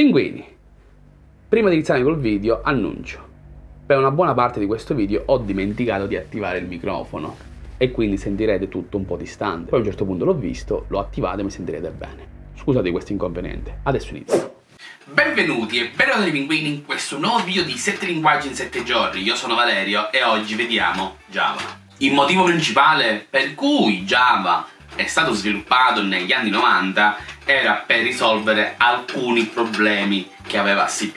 Pinguini, prima di iniziare col video annuncio. Per una buona parte di questo video ho dimenticato di attivare il microfono e quindi sentirete tutto un po' distante. Poi a un certo punto l'ho visto, l'ho attivato e mi sentirete bene. Scusate questo inconveniente, adesso inizio. Benvenuti e benvenuti pinguini in questo nuovo video di 7 linguaggi in 7 giorni. Io sono Valerio e oggi vediamo Java. Il motivo principale per cui Java è stato sviluppato negli anni 90 era per risolvere alcuni problemi che aveva C++.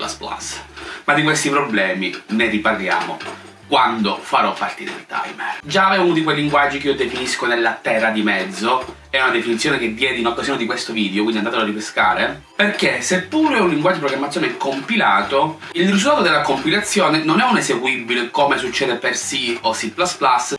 Ma di questi problemi ne riparliamo quando farò partire il timer. Java è uno di quei linguaggi che io definisco nella terra di mezzo, è una definizione che diedi in occasione di questo video, quindi andatelo a ripescare, perché seppure è un linguaggio di programmazione compilato, il risultato della compilazione non è un eseguibile come succede per C o C++,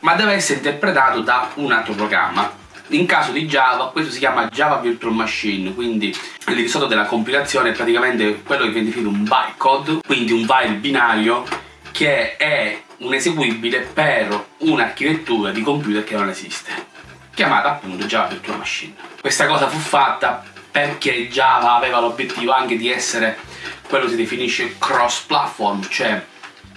ma deve essere interpretato da un altro programma. In caso di Java questo si chiama Java Virtual Machine, quindi il risultato della compilazione è praticamente quello che viene definito un bytecode, quindi un file binario che è un eseguibile per un'architettura di computer che non esiste, chiamata appunto Java Virtual Machine. Questa cosa fu fatta perché Java aveva l'obiettivo anche di essere quello che si definisce cross-platform, cioè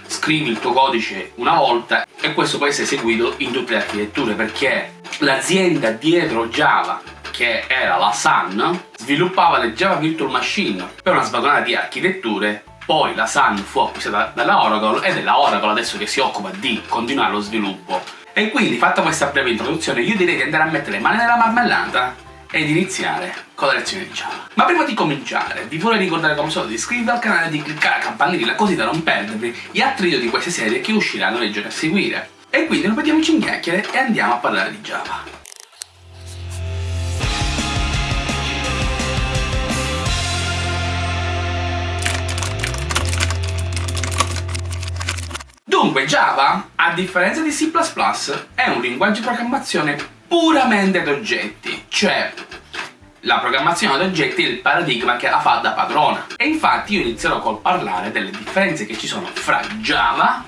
scrivi il tuo codice una volta e questo può essere eseguito in tutte le architetture perché l'azienda dietro Java che era la Sun sviluppava le Java Virtual Machine per una svagonata di architetture. Poi la Sun fu acquistata dalla Oracle ed è la Oracle adesso che si occupa di continuare lo sviluppo. E quindi fatta questa breve introduzione io direi di andare a mettere le mani nella marmellata ed iniziare con la lezione di Java. Ma prima di cominciare vi vorrei ricordare come solo di iscrivervi al canale e di cliccare la campanellina così da non perdervi gli altri video di queste serie che usciranno nei giorni a seguire. E quindi non perdiamoci in chiacchiere e andiamo a parlare di Java. Dunque Java, a differenza di C++, è un linguaggio di programmazione puramente ad oggetti, cioè la programmazione ad oggetti è il paradigma che la fa da padrona. E infatti io inizierò col parlare delle differenze che ci sono fra Java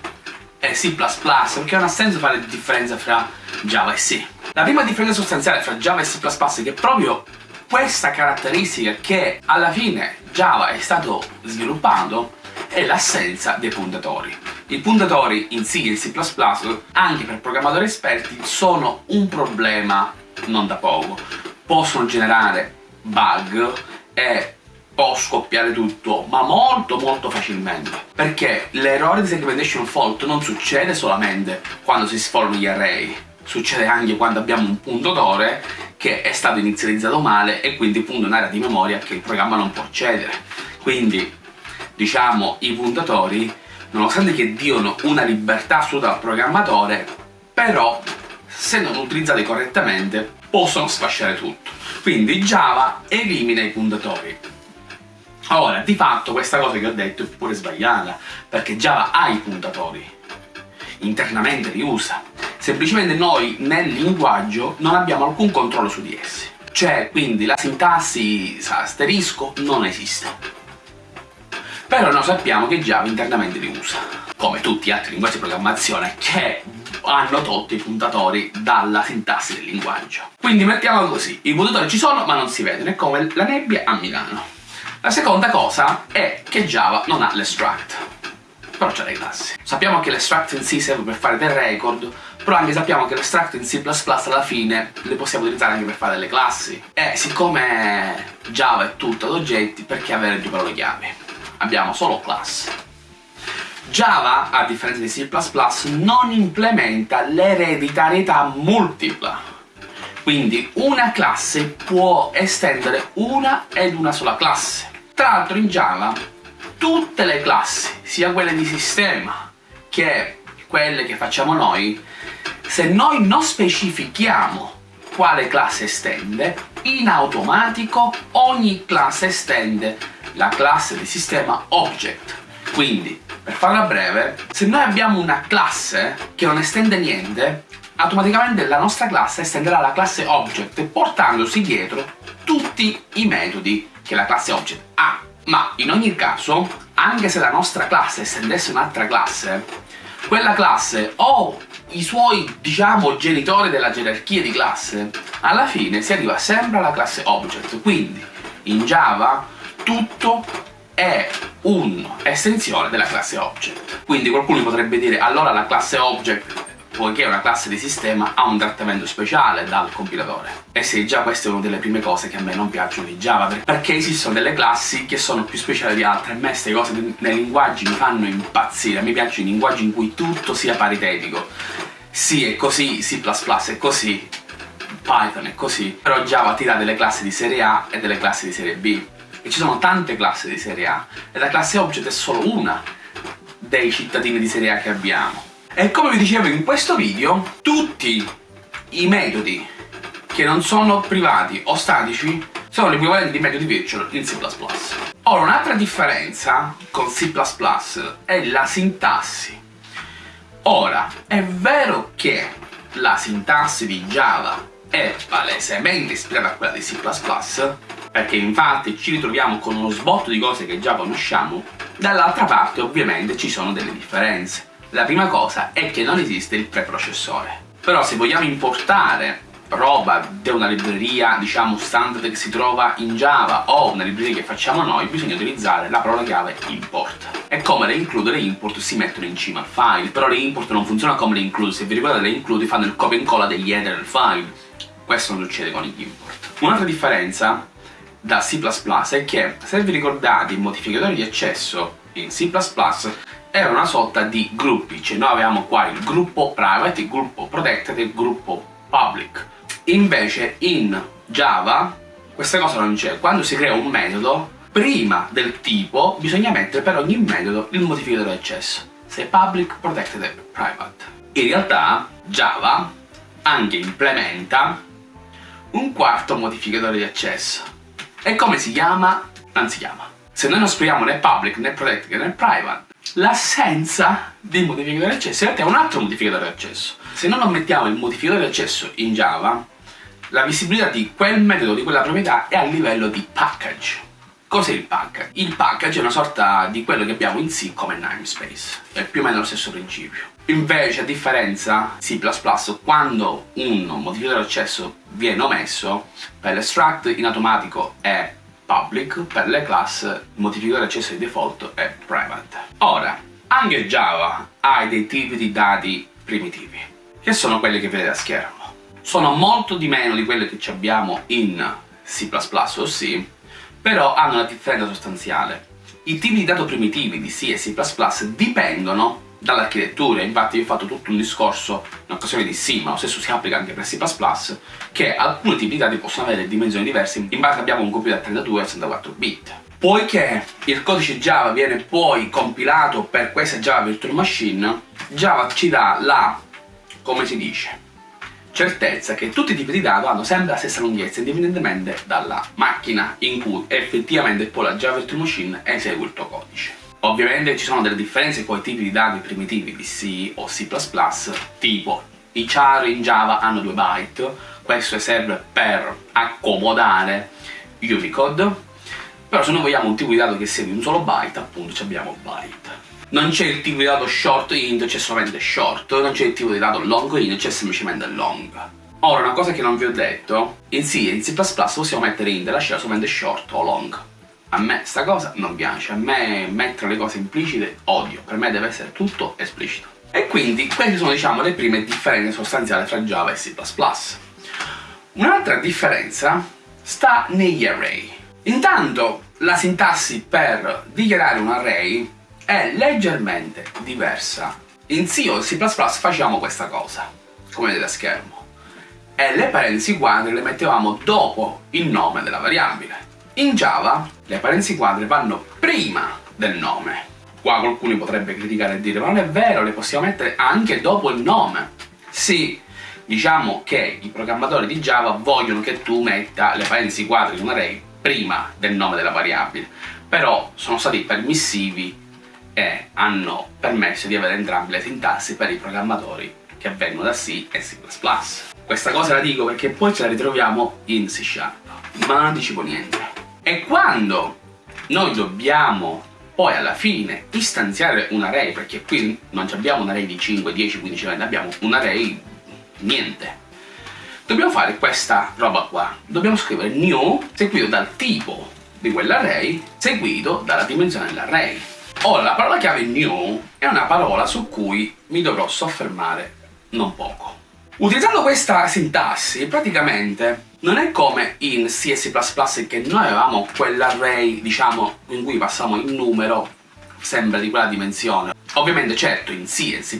e C++, perché non ha senso fare differenza fra Java e C. La prima differenza sostanziale fra Java e C++ è che proprio questa caratteristica che alla fine Java è stato sviluppato è l'assenza dei puntatori. I puntatori in C e C++, anche per programmatori esperti, sono un problema non da poco. Possono generare bug e può scoppiare tutto, ma molto molto facilmente. Perché l'errore di segmentation fault non succede solamente quando si sformano gli array, succede anche quando abbiamo un puntatore che è stato inizializzato male e quindi punta un'area di memoria che il programma non può accedere. Quindi, diciamo, i puntatori, nonostante che diano una libertà assoluta al programmatore, però, se non utilizzati correttamente, possono sfasciare tutto. Quindi Java elimina i puntatori. Ora, di fatto questa cosa che ho detto è pure sbagliata, perché Java ha i puntatori, internamente li usa, semplicemente noi nel linguaggio non abbiamo alcun controllo su di essi. Cioè, quindi la sintassi asterisco non esiste. Però noi sappiamo che Java internamente li usa, come tutti gli altri linguaggi di programmazione che hanno tolto i puntatori dalla sintassi del linguaggio. Quindi mettiamolo così, i puntatori ci sono ma non si vedono, è come la nebbia a Milano. La seconda cosa è che Java non ha l'extract, però c'ha le classi. Sappiamo che l'extract in C serve per fare del record, però anche sappiamo che l'extract in C++ alla fine le possiamo utilizzare anche per fare delle classi. E siccome Java è tutto ad oggetti, perché avere due parole chiavi? Abbiamo solo class. Java, a differenza di C++, non implementa l'ereditarietà multipla. Quindi una classe può estendere una ed una sola classe. Tra l'altro in Java tutte le classi, sia quelle di sistema che quelle che facciamo noi, se noi non specifichiamo quale classe estende, in automatico ogni classe estende la classe di sistema object. Quindi, per farla breve, se noi abbiamo una classe che non estende niente, automaticamente la nostra classe estenderà la classe object portandosi dietro tutti i metodi che la classe object ha. Ma in ogni caso, anche se la nostra classe estendesse un'altra classe, quella classe o i suoi, diciamo, genitori della gerarchia di classe, alla fine si arriva sempre alla classe object. Quindi, in Java, tutto è un'estensione della classe object. Quindi qualcuno potrebbe dire allora la classe object poiché è una classe di sistema ha un trattamento speciale dal compilatore. E sì, già questa è una delle prime cose che a me non piacciono di Java, perché esistono delle classi che sono più speciali di altre. A me queste cose nei linguaggi mi fanno impazzire, mi piacciono i linguaggi in cui tutto sia paritetico. Sì, è così, C++ è così, Python è così, però Java ti dà delle classi di serie A e delle classi di serie B. E ci sono tante classi di serie A, e la classe Object è solo una dei cittadini di serie A che abbiamo. E come vi dicevo in questo video, tutti i metodi che non sono privati o statici sono l'equivalente di metodi virtual in C++. Ora, un'altra differenza con C++ è la sintassi. Ora, è vero che la sintassi di Java è palesemente ispirata a quella di C++, perché infatti ci ritroviamo con uno sbotto di cose che già conosciamo, dall'altra parte ovviamente ci sono delle differenze. La prima cosa è che non esiste il preprocessore. Però se vogliamo importare roba da una libreria, diciamo, standard che si trova in Java o una libreria che facciamo noi, bisogna utilizzare la parola chiave import. E come le include, le import si mettono in cima al file, però le import non funzionano come le include, se vi ricordate le include fanno il copia e incolla degli header del file. Questo non succede con gli import. Un'altra differenza da C++ è che, se vi ricordate, i modificatori di accesso in C++ era una sorta di gruppi, cioè noi avevamo qua il gruppo private, il gruppo protected e il gruppo public. Invece in Java questa cosa non c'è, quando si crea un metodo, prima del tipo bisogna mettere per ogni metodo il modificatore di accesso, se public, protected e private. In realtà Java anche implementa un quarto modificatore di accesso. E come si chiama? Non si chiama. Se noi non scriviamo né public, né protected, né private, l'assenza di modificatore di accesso in realtà è un altro modificatore di accesso. Se noi non mettiamo il modificatore di accesso in Java, la visibilità di quel metodo, di quella proprietà è a livello di package. Cos'è il package? Il package è una sorta di quello che abbiamo in C come namespace, è più o meno lo stesso principio. Invece, a differenza C++, quando un modificatore di accesso viene omesso, per l'extract in automatico è public, per le class il modificatore accesso di default è private. Ora, anche Java ha dei tipi di dati primitivi, che sono quelli che vedete a schermo. Sono molto di meno di quelli che abbiamo in C++ o C, però hanno una differenza sostanziale. I tipi di dato primitivi di C e C++ dipendono dall'architettura, infatti io ho fatto tutto un discorso in occasione di C, ma lo stesso si applica anche per C++, che alcuni tipi di dati possono avere dimensioni diverse in base a abbiamo un computer a 32 e 64 bit. Poiché il codice Java viene poi compilato per questa Java Virtual Machine, Java ci dà la, come si dice, certezza che tutti i tipi di dato hanno sempre la stessa lunghezza indipendentemente dalla macchina in cui effettivamente poi la Java Virtual Machine esegue il tuo codice. Ovviamente ci sono delle differenze con i tipi di dati primitivi di C o C++, tipo i char in Java hanno 2 byte, questo serve per accomodare Unicode, però se noi vogliamo un tipo di dato che sia di un solo byte, appunto abbiamo byte. Non c'è il tipo di dato short int, c'è solamente short, non c'è il tipo di dato long int, c'è semplicemente long. Ora, una cosa che non vi ho detto, in C e in C++ possiamo mettere int e lasciare solamente short o long. A me sta cosa non piace, a me mettere le cose implicite odio, per me deve essere tutto esplicito. E quindi queste sono diciamo le prime differenze sostanziali tra Java e C++. Un'altra differenza sta negli array. Intanto la sintassi per dichiarare un array è leggermente diversa. In C o C++ facciamo questa cosa, come vedete a schermo, e le parentesi quadre le mettevamo dopo il nome della variabile. In Java le parentesi quadre vanno prima del nome. Qua qualcuno potrebbe criticare e dire ma non è vero, le possiamo mettere anche dopo il nome. Sì, diciamo che i programmatori di Java vogliono che tu metta le parentesi quadre in un array prima del nome della variabile, però sono stati permissivi e hanno permesso di avere entrambe le sintassi per i programmatori che vengono da C e C++. Questa cosa la dico perché poi ce la ritroviamo in C Sharp, ma non anticipo niente. E quando noi dobbiamo poi alla fine istanziare un array, perché qui non abbiamo un array di 5, 10, 15, 20, abbiamo un array niente. Dobbiamo fare questa roba qua. Dobbiamo scrivere new seguito dal tipo di quell'array seguito dalla dimensione dell'array. Ora, la parola chiave new è una parola su cui mi dovrò soffermare non poco. Utilizzando questa sintassi, praticamente non è come in C e C++ che noi avevamo quell'array, diciamo, in cui passiamo il numero sempre di quella dimensione. Ovviamente, certo, in C e C++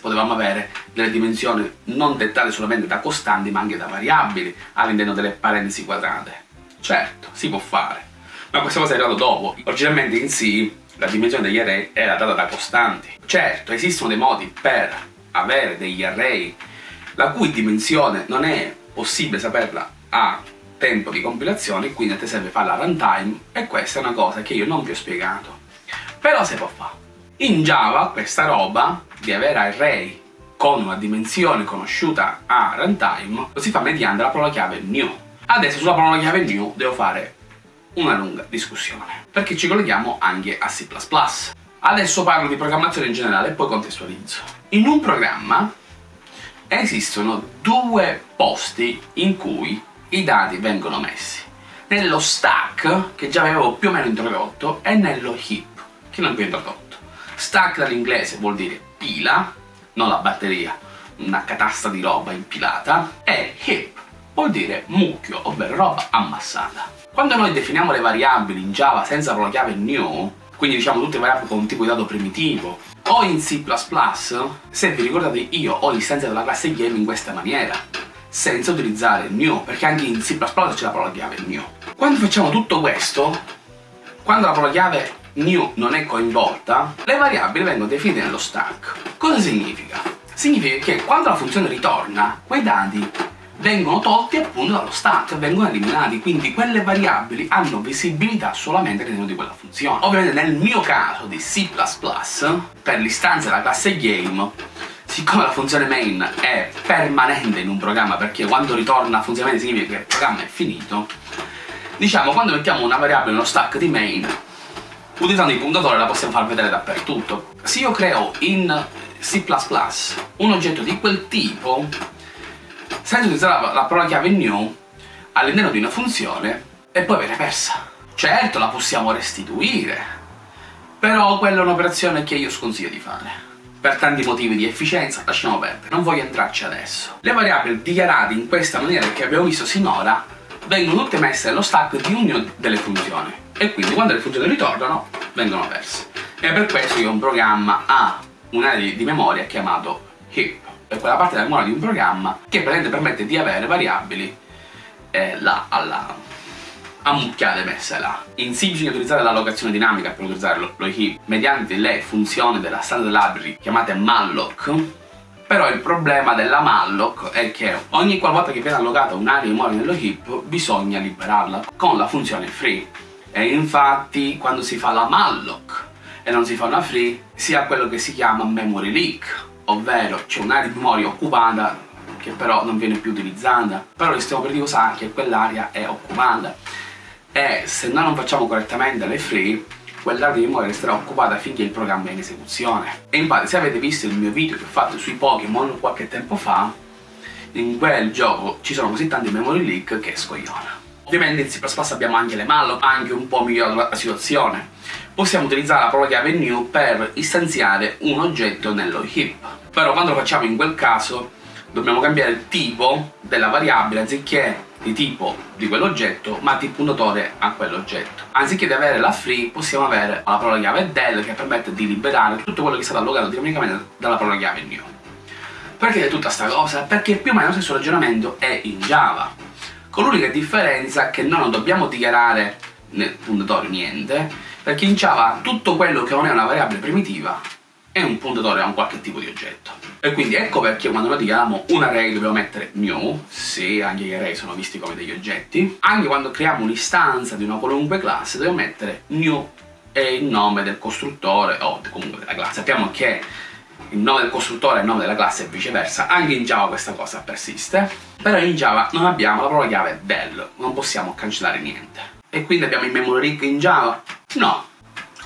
potevamo avere delle dimensioni non dettate solamente da costanti, ma anche da variabili all'interno delle parentesi quadrate. Certo, si può fare, ma questa cosa è arrivata dopo. Originalmente in C la dimensione degli array era data da costanti. Certo, esistono dei modi per avere degli array la cui dimensione non è possibile saperla a tempo di compilazione, quindi a te serve fare la runtime, e questa è una cosa che io non vi ho spiegato. Però si può fare. In Java questa roba di avere array con una dimensione conosciuta a runtime lo si fa mediante la parola chiave new. Adesso sulla parola chiave new devo fare una lunga discussione, perché ci colleghiamo anche a C++. Adesso parlo di programmazione in generale e poi contestualizzo. In un programma esistono due posti in cui i dati vengono messi. Nello stack, che già avevo più o meno introdotto, e nello heap, che non vi ho introdotto. Stack dall'inglese vuol dire pila, non la batteria, una catasta di roba impilata, e heap vuol dire mucchio, ovvero roba ammassata. Quando noi definiamo le variabili in Java senza la chiave new, quindi diciamo tutte variabili con un tipo di dato primitivo, o in C++, se vi ricordate io ho l'istanza della classe game in questa maniera, senza utilizzare new, perché anche in C++ c'è la parola chiave new. Quando facciamo tutto questo, quando la parola chiave new non è coinvolta, le variabili vengono definite nello stack. Cosa significa? Significa che quando la funzione ritorna, quei dati vengono tolti appunto dallo stack, vengono eliminati, quindi quelle variabili hanno visibilità solamente all'interno di quella funzione. Ovviamente nel mio caso di C++, per l'istanza della classe game, siccome la funzione main è permanente in un programma, perché quando ritorna funzionalmente significa che il programma è finito, diciamo quando mettiamo una variabile nello stack di main, utilizzando il puntatore la possiamo far vedere dappertutto. Se io creo in C++ un oggetto di quel tipo, senza utilizzare la, la parola chiave new all'interno di una funzione e poi viene persa. Certo, la possiamo restituire, però quella è un'operazione che io sconsiglio di fare. Per tanti motivi di efficienza lasciamo perdere, non voglio entrarci adesso. Le variabili dichiarate in questa maniera che abbiamo visto sinora vengono tutte messe nello stack di ognuna delle funzioni e quindi quando le funzioni ritornano vengono perse. E per questo io un programma ha un'area di memoria chiamato heap è quella parte della memoria di un programma che permette di avere variabili eh, là alla ammucchiate messe là. In C bisogna utilizzare l'allocazione dinamica per utilizzare lo, lo heap mediante le funzioni della standard library chiamate malloc però il problema della malloc è che ogni qualvolta che viene allocata un'area memoria nello heap bisogna liberarla con la funzione free. E infatti quando si fa la malloc e non si fa una free si ha quello che si chiama memory leak ovvero c'è un'area di memoria occupata che però non viene più utilizzata, però il sistema operativo sa che quell'area è occupata e se noi non facciamo correttamente le free quell'area di memoria resterà occupata finché il programma è in esecuzione. E infatti se avete visto il mio video che ho fatto sui Pokémon qualche tempo fa, in quel gioco ci sono così tanti memory leak che scogliona. Ovviamente in C++ abbiamo anche le malloc, anche un po' migliorato la situazione. Possiamo utilizzare la parola chiave new per istanziare un oggetto nello heap però quando lo facciamo in quel caso dobbiamo cambiare il tipo della variabile anziché di tipo di quell'oggetto ma di puntatore a quell'oggetto. Anziché di avere la free possiamo avere la parola chiave del che permette di liberare tutto quello che è stato allocato dinamicamente dalla parola chiave new. Perché è tutta questa cosa? perché più o meno lo stesso ragionamento è in Java. Con l'unica differenza che noi non dobbiamo dichiarare nel puntatore niente perché in Java tutto quello che non è una variabile primitiva è un puntatore a un qualche tipo di oggetto. E quindi ecco perché quando noi diamo un array dobbiamo mettere new, se anche gli array sono visti come degli oggetti, anche quando creiamo un'istanza di una qualunque classe dobbiamo mettere new e il nome del costruttore o comunque della classe. Sappiamo che il nome del costruttore è il nome della classe e viceversa, anche in Java questa cosa persiste, però in Java non abbiamo la parola chiave del, non possiamo cancellare niente. E quindi abbiamo il memory rig in Java? No,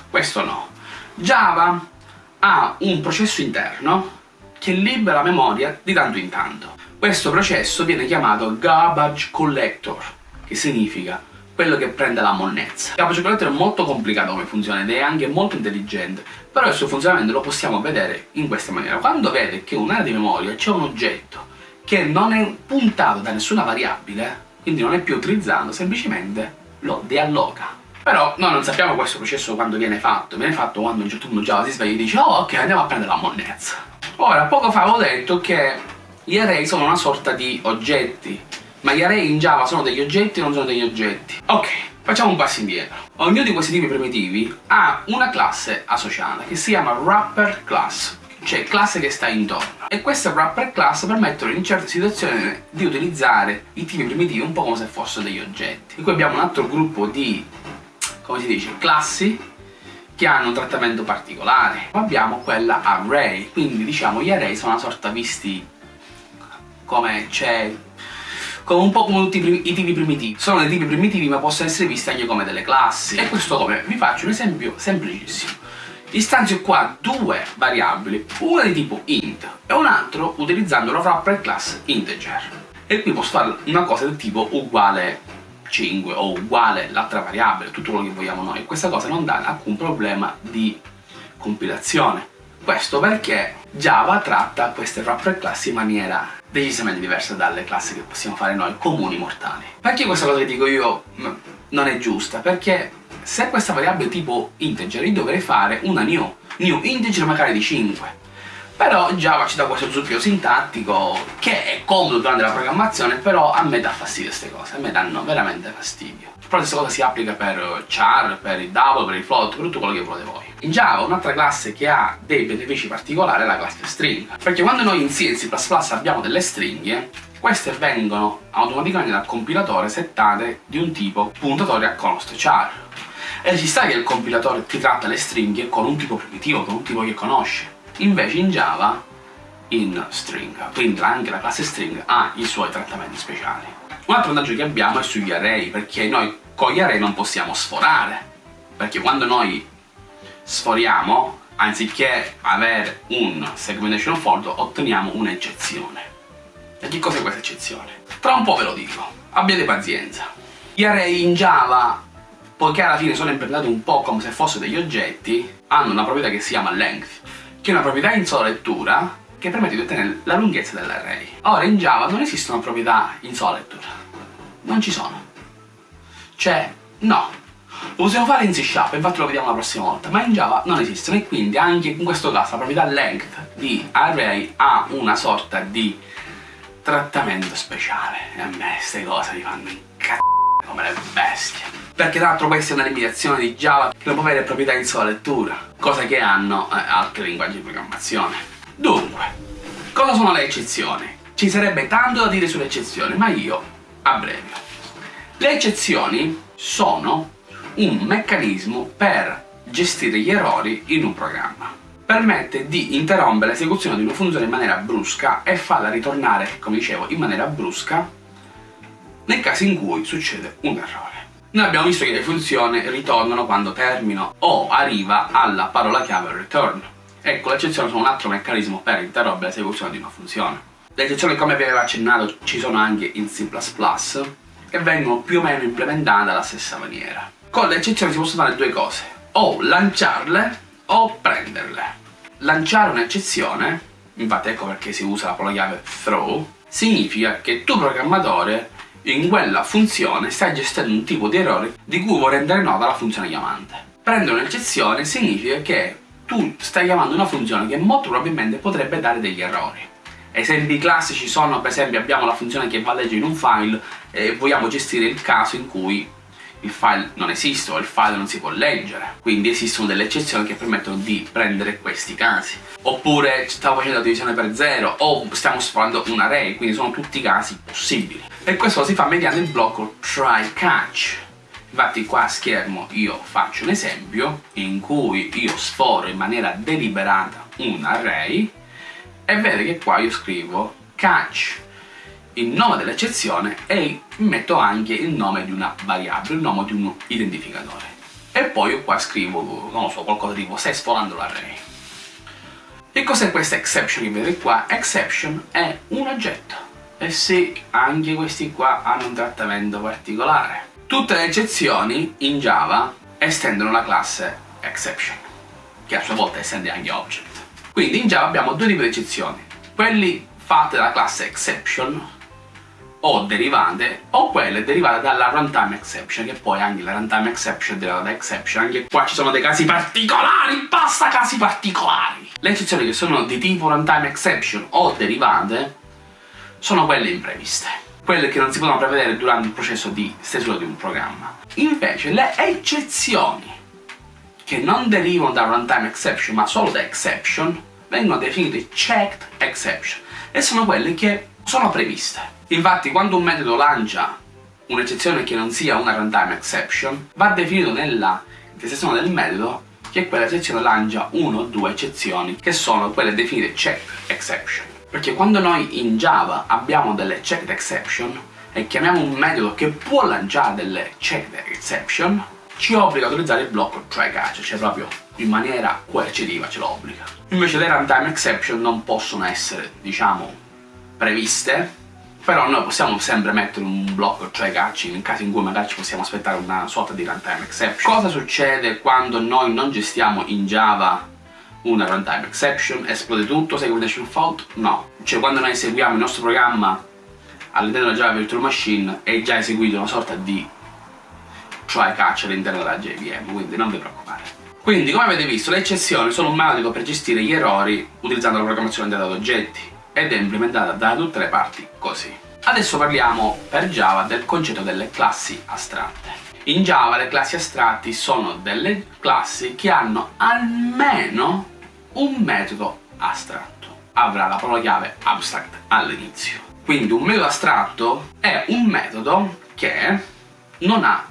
questo no. Java ha un processo interno che libera memoria di tanto in tanto. Questo processo viene chiamato garbage collector, che significa quello che prende la monnezza. Capo cioccolato è molto complicato come funziona ed è anche molto intelligente, però il suo funzionamento lo possiamo vedere in questa maniera. Quando vede che un'area di memoria c'è un oggetto che non è puntato da nessuna variabile, quindi non è più utilizzato, semplicemente lo dealloca. Però noi non sappiamo questo processo quando viene fatto, viene fatto quando un certo punto Java si sveglia e dice oh ok andiamo a prendere la monnezza. Ora, poco fa avevo detto che gli array sono una sorta di oggetti, ma gli array in Java sono degli oggetti o non sono degli oggetti? Ok, facciamo un passo indietro. Ognuno di questi tipi primitivi ha una classe associata che si chiama wrapper class, cioè classe che sta intorno. E queste wrapper class permettono in certe situazioni di utilizzare i tipi primitivi un po' come se fossero degli oggetti. E qui abbiamo un altro gruppo di, come si dice, classi che hanno un trattamento particolare. Abbiamo quella array, quindi diciamo gli array sono una sorta visti come c'è come un po' come tutti i, tipi primitivi. Sono dei tipi primitivi ma possono essere visti anche come delle classi. E questo come? Vi faccio un esempio semplicissimo. Istanzio qua due variabili, una di tipo int e un altro utilizzando la wrapper class integer. E qui posso fare una cosa del tipo uguale 5 o uguale l'altra variabile, tutto quello che vogliamo noi. Questa cosa non dà alcun problema di compilazione. Questo perché Java tratta queste wrapper class in maniera decisamente diversa dalle classi che possiamo fare noi comuni mortali. Perché questa cosa che dico io mm, non è giusta? Perché se questa variabile tipo integer io dovrei fare una new, new integer magari di 5 però Java ci dà questo zucchero sintattico che è comodo durante la programmazione, però a me dà fastidio queste cose, a me danno veramente fastidio. Però questa cosa si applica per char, per il double, per il float, per tutto quello che volete voi. In Java un'altra classe che ha dei benefici particolari è la classe string, perché quando noi in C e C++ abbiamo delle stringhe, queste vengono automaticamente dal compilatore settate di un tipo puntatore a const char. E ci sta che il compilatore ti tratta le stringhe con un tipo primitivo, con un tipo che conosce invece in Java in string, quindi anche la classe string ha i suoi trattamenti speciali. Un altro vantaggio che abbiamo è sugli array, perché noi con gli array non possiamo sforare, perché quando noi sforiamo, anziché avere un segmentation fault, otteniamo un'eccezione. E che cos'è questa eccezione? Tra un po' ve lo dico, abbiate pazienza. Gli array in Java, poiché alla fine sono implementati un po' come se fossero degli oggetti, hanno una proprietà che si chiama length, che è una proprietà in sola lettura che permette di ottenere la lunghezza dell'array. Ora in Java non esistono proprietà in sola lettura, non ci sono. Cioè, no. Lo possiamo fare in C Sharp, infatti lo vediamo la prossima volta, ma in Java non esistono e quindi anche in questo caso la proprietà length di array ha una sorta di trattamento speciale. E a me queste cose mi fanno incazzare come le bestie. Perché tra l'altro questa è una limitazione di Java che non può avere proprietà in sola lettura cosa che hanno eh, altri linguaggi di programmazione. Dunque, cosa sono le eccezioni? Ci sarebbe tanto da dire sulle eccezioni, ma io abbrevio. Le eccezioni sono un meccanismo per gestire gli errori in un programma. Permette di interrompere l'esecuzione di una funzione in maniera brusca e farla ritornare, come dicevo, in maniera brusca nel caso in cui succede un errore. Noi abbiamo visto che le funzioni ritornano quando termino o arriva alla parola chiave return. Ecco, le eccezioni sono un altro meccanismo per interrompere l'esecuzione di una funzione. Le eccezioni, come vi avevo accennato, ci sono anche in C++ e vengono più o meno implementate alla stessa maniera. Con le eccezioni si possono fare due cose, o lanciarle o prenderle. Lanciare un'eccezione, infatti ecco perché si usa la parola chiave throw, significa che tu programmatore in quella funzione stai gestendo un tipo di errore di cui vuoi rendere nota la funzione chiamante. Prendere un'eccezione significa che tu stai chiamando una funzione che molto probabilmente potrebbe dare degli errori. Esempi classici sono, per esempio, abbiamo la funzione che va a leggere in un file e vogliamo gestire il caso in cui il file non esiste o il file non si può leggere. Quindi esistono delle eccezioni che permettono di prendere questi casi. Oppure stiamo facendo la divisione per zero o stiamo sforando un array, quindi sono tutti casi possibili. E questo lo si fa mediante il blocco try catch. Infatti qua a schermo io faccio un esempio in cui io sforo in maniera deliberata un array e vedete che qua io scrivo catch il nome dell'eccezione e metto anche il nome di una variabile, il nome di un identificatore. E poi io qua scrivo, non so, qualcosa tipo stai sforando l'array. E cos'è questa exception che vedete qua? Exception è un oggetto. E sì, anche questi qua hanno un trattamento particolare. Tutte le eccezioni in Java estendono la classe exception, che a sua volta estende anche object. Quindi in Java abbiamo due tipi di eccezioni, quelli fatte dalla classe exception o derivate o quelle derivate dalla runtime exception che poi anche la runtime exception è derivata da exception anche qua ci sono dei casi particolari basta casi particolari. Le eccezioni che sono di tipo runtime exception o derivate sono quelle impreviste quelle che non si possono prevedere durante il processo di stesura di un programma. Invece le eccezioni che non derivano da runtime exception ma solo da exception vengono definite checked exception e sono quelle che sono previste Infatti quando un metodo lancia un'eccezione che non sia una runtime exception, va definito nella intestazione del metodo che quella eccezione lancia una o due eccezioni che sono quelle definite checked exception. Perché quando noi in Java abbiamo delle checked exception e chiamiamo un metodo che può lanciare delle checked exception, ci obbliga a utilizzare il blocco try catch, cioè proprio in maniera coercitiva ce lo obbliga. Invece le runtime exception non possono essere, diciamo, previste però noi possiamo sempre mettere un blocco try catch in caso in cui magari ci possiamo aspettare una sorta di runtime exception. Cosa succede quando noi non gestiamo in Java una runtime exception? Esplode tutto, segmentation fault? No. Cioè quando noi eseguiamo il nostro programma all'interno della Java Virtual Machine è già eseguito una sorta di try catch all'interno della JVM, quindi non vi preoccupate. Quindi, come avete visto, le eccezioni sono un metodo per gestire gli errori utilizzando la programmazione data ad oggetti ed è implementata da tutte le parti così. Adesso parliamo per Java del concetto delle classi astratte. In Java le classi astratti sono delle classi che hanno almeno un metodo astratto. Avrà la parola chiave abstract all'inizio. Quindi un metodo astratto è un metodo che non ha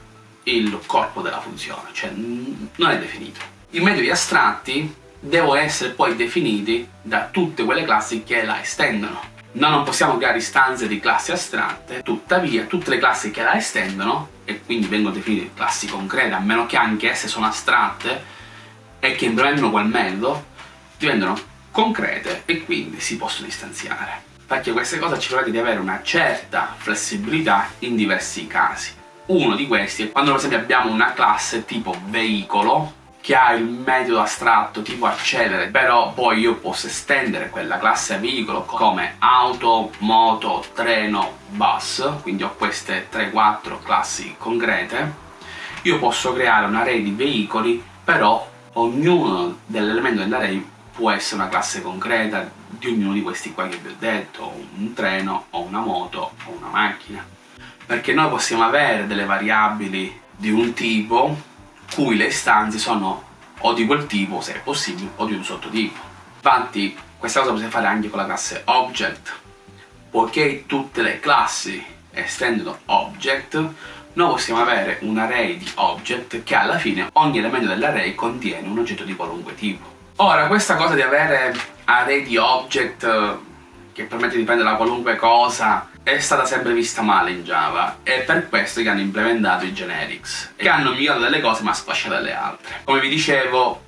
il corpo della funzione, cioè non è definito. I metodi astratti devono essere poi definiti da tutte quelle classi che la estendono. Noi non possiamo creare istanze di classi astratte, tuttavia tutte le classi che la estendono, e quindi vengono definite classi concrete, a meno che anche esse sono astratte e che implementano quel metodo, diventano concrete e quindi si possono istanziare. Perché queste cose ci permette di avere una certa flessibilità in diversi casi. Uno di questi è quando per esempio abbiamo una classe tipo veicolo, che ha il metodo astratto tipo accelere, però poi io posso estendere quella classe veicolo come auto, moto, treno, bus, quindi ho queste 3-4 classi concrete, io posso creare un array di veicoli, però ognuno dell'elemento dell'array può essere una classe concreta di ognuno di questi qua che vi ho detto, un treno, o una moto, o una macchina. Perché noi possiamo avere delle variabili di un tipo cui le istanze sono o di quel tipo, se è possibile, o di un sottotipo. Infatti, questa cosa si fare anche con la classe object, poiché tutte le classi estendono object, noi possiamo avere un array di object che alla fine ogni elemento dell'array contiene un oggetto di qualunque tipo. Ora, questa cosa di avere array di object che permette di prendere da qualunque cosa è stata sempre vista male in Java e per questo che hanno implementato i generics che hanno migliorato delle cose ma sfasciato delle altre. Come vi dicevo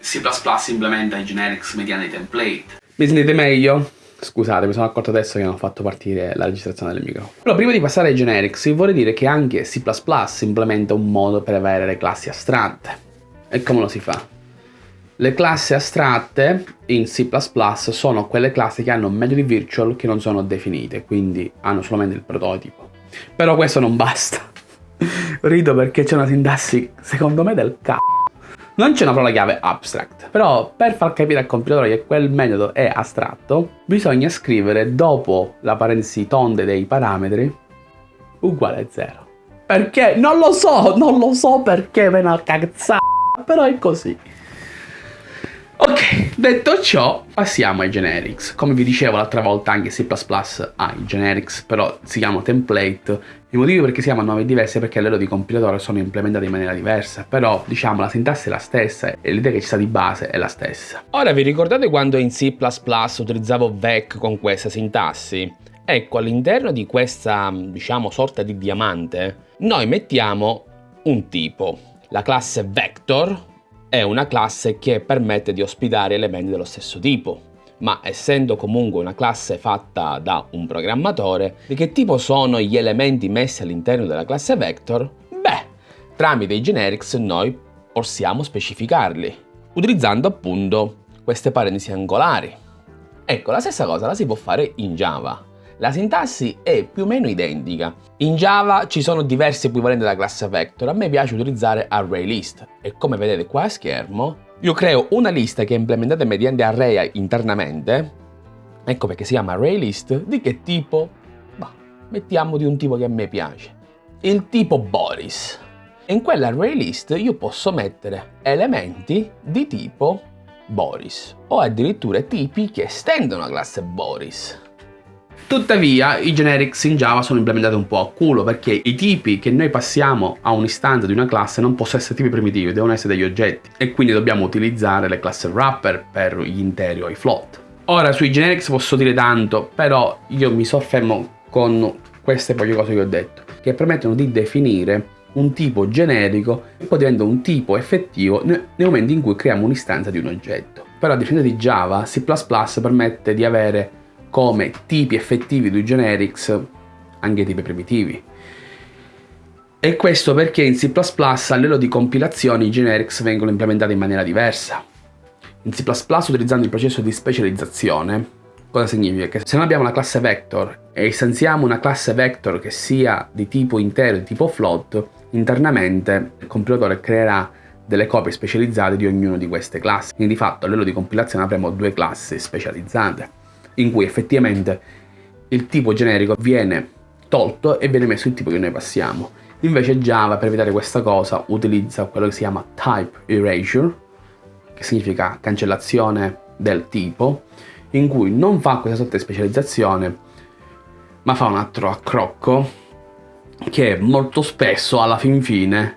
C++ implementa i generics mediante i template. Mi sentite meglio? Scusate, mi sono accorto adesso che non ho fatto partire la registrazione del microfono. Però prima di passare ai generics vorrei dire che anche C++ implementa un modo per avere le classi astratte. E come lo si fa? Le classi astratte in C++ sono quelle classi che hanno metodi virtual che non sono definite, quindi hanno solamente il prototipo. Però questo non basta. Rido perché c'è una sintassi, secondo me, del c***o. Non c'è una parola chiave abstract, però per far capire al compilatore che quel metodo è astratto, bisogna scrivere dopo la parentesi tonde dei parametri uguale a 0. Perché? Non lo so, non lo so perché ve ne cazzata, però è così. Ok, detto ciò, passiamo ai generics. Come vi dicevo l'altra volta, anche C++ ha i generics, però si chiamano template. I motivi perché si chiamano nome diversi è perché a livello di compilatore sono implementati in maniera diversa, però diciamo la sintassi è la stessa e l'idea che ci sta di base è la stessa. Ora vi ricordate quando in C++ utilizzavo vec con questa sintassi? Ecco, all'interno di questa, diciamo, sorta di diamante, noi mettiamo un tipo, la classe vector, è una classe che permette di ospitare elementi dello stesso tipo. ma essendo comunque una classe fatta da un programmatore, di che tipo sono gli elementi messi all'interno della classe vector? Beh, tramite i generics noi possiamo specificarli, utilizzando appunto queste parentesi angolari. Ecco, la stessa cosa la si può fare in Java. La sintassi è più o meno identica. In Java ci sono diversi equivalenti della classe vector, a me piace utilizzare ArrayList e come vedete qua a schermo io creo una lista che è implementata mediante array internamente, ecco perché si chiama ArrayList, di che tipo? Bah, mettiamo di un tipo che a me piace, il tipo Boris. In quell'ArrayList io posso mettere elementi di tipo Boris o addirittura tipi che estendono la classe Boris. Tuttavia i generics in Java sono implementati un po' a culo perché i tipi che noi passiamo a un'istanza di una classe non possono essere tipi primitivi, devono essere degli oggetti e quindi dobbiamo utilizzare le classi wrapper per gli interi o i float. Ora sui generics posso dire tanto, però io mi soffermo con queste poche cose che ho detto, che permettono di definire un tipo generico e poi diventa un tipo effettivo nel momento in cui creiamo un'istanza di un oggetto. Però a differenza di Java, C++ permette di avere come tipi effettivi di generics anche tipi primitivi. E questo perché in C++ a livello di compilazione i generics vengono implementati in maniera diversa. In C++ utilizzando il processo di specializzazione, cosa significa? Che se noi abbiamo una classe vector e istanziamo una classe vector che sia di tipo intero e di tipo float, internamente il compilatore creerà delle copie specializzate di ognuna di queste classi. Quindi di fatto a livello di compilazione avremo due classi specializzate in cui effettivamente il tipo generico viene tolto e viene messo il tipo che noi passiamo. Invece Java per evitare questa cosa utilizza quello che si chiama type erasure, che significa cancellazione del tipo, in cui non fa questa sorta di specializzazione, ma fa un altro accrocco che molto spesso alla fin fine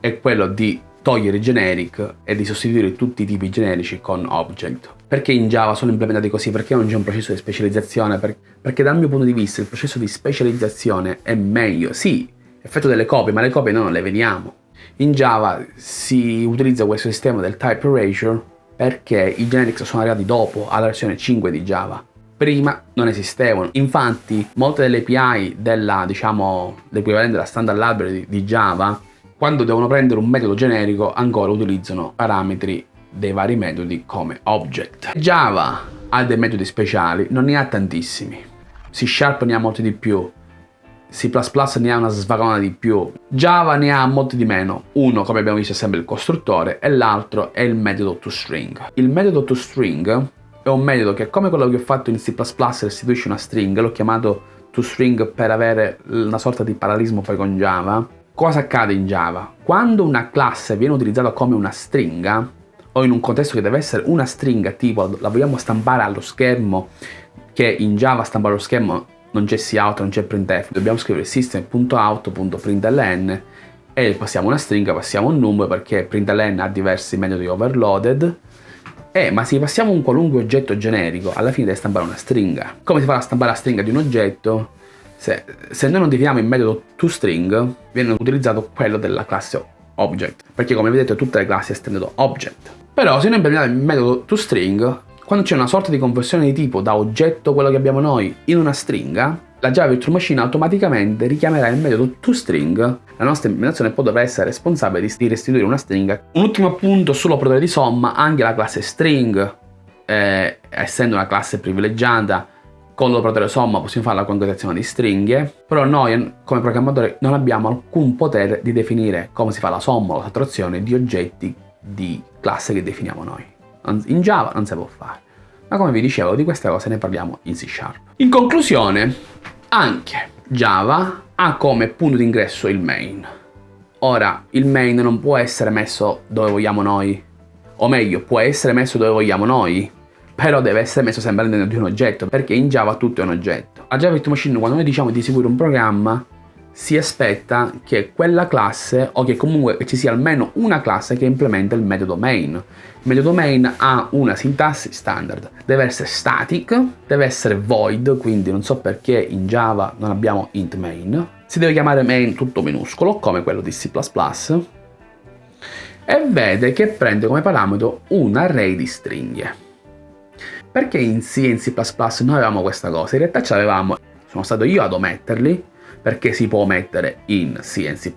è quello di togliere generic e di sostituire tutti i tipi generici con object. Perché in Java sono implementati così? Perché non c'è un processo di specializzazione? Perché dal mio punto di vista il processo di specializzazione è meglio. Sì, effetto delle copie, ma le copie noi non le vediamo. In Java si utilizza questo sistema del type erasure perché i generics sono arrivati dopo, alla versione 5 di Java. Prima non esistevano. Infatti, molte delle API della, diciamo, l'equivalente della standard library di Java quando devono prendere un metodo generico ancora utilizzano parametri dei vari metodi come object. Java ha dei metodi speciali, non ne ha tantissimi. C Sharp ne ha molti di più, C++ ne ha una svagona di più, Java ne ha molti di meno. Uno, come abbiamo visto, è sempre il costruttore e l'altro è il metodo toString. Il metodo toString è un metodo che, come quello che ho fatto in C++, restituisce una string, l'ho chiamato toString per avere una sorta di parallelismo poi con Java, Cosa accade in Java? Quando una classe viene utilizzata come una stringa, o in un contesto che deve essere una stringa, tipo la vogliamo stampare allo schermo, che in Java stampare allo schermo non c'è cout, non c'è printf, dobbiamo scrivere system.out.println e passiamo una stringa, passiamo un numero perché println ha diversi metodi overloaded eh, ma se passiamo un qualunque oggetto generico, alla fine deve stampare una stringa. Come si fa a stampare la stringa di un oggetto? Se, se noi non definiamo il metodo toString, viene utilizzato quello della classe object, perché come vedete tutte le classi estendono object. Però se noi implementiamo il metodo toString, quando c'è una sorta di conversione di tipo da oggetto, quello che abbiamo noi, in una stringa, la Java Virtual Machine automaticamente richiamerà il metodo toString. La nostra implementazione poi dovrà essere responsabile di restituire una stringa. Un ultimo appunto sull'operatore di somma, anche la classe string, eh, essendo una classe privilegiata, con l'operatore somma possiamo fare la concatenazione di stringhe, però noi come programmatori non abbiamo alcun potere di definire come si fa la somma o la sottrazione di oggetti di classe che definiamo noi. In Java non si può fare. Ma come vi dicevo, di queste cose ne parliamo in C Sharp. In conclusione, anche Java ha come punto d'ingresso il main. Ora, il main non può essere messo dove vogliamo noi, o meglio, può essere messo dove vogliamo noi, però deve essere messo sempre all'interno di un oggetto, perché in Java tutto è un oggetto. A Java Virtual Machine quando noi diciamo di eseguire un programma, si aspetta che quella classe, o che comunque ci sia almeno una classe che implementa il metodo main. Il metodo main ha una sintassi standard, deve essere static, deve essere void, quindi non so perché in Java non abbiamo int main, si deve chiamare main tutto minuscolo, come quello di C++, e vede che prende come parametro un array di stringhe. Perché in C e in C++ non avevamo questa cosa? In realtà ce l'avevamo, sono stato io ad ometterli, perché si può omettere in C e in C++,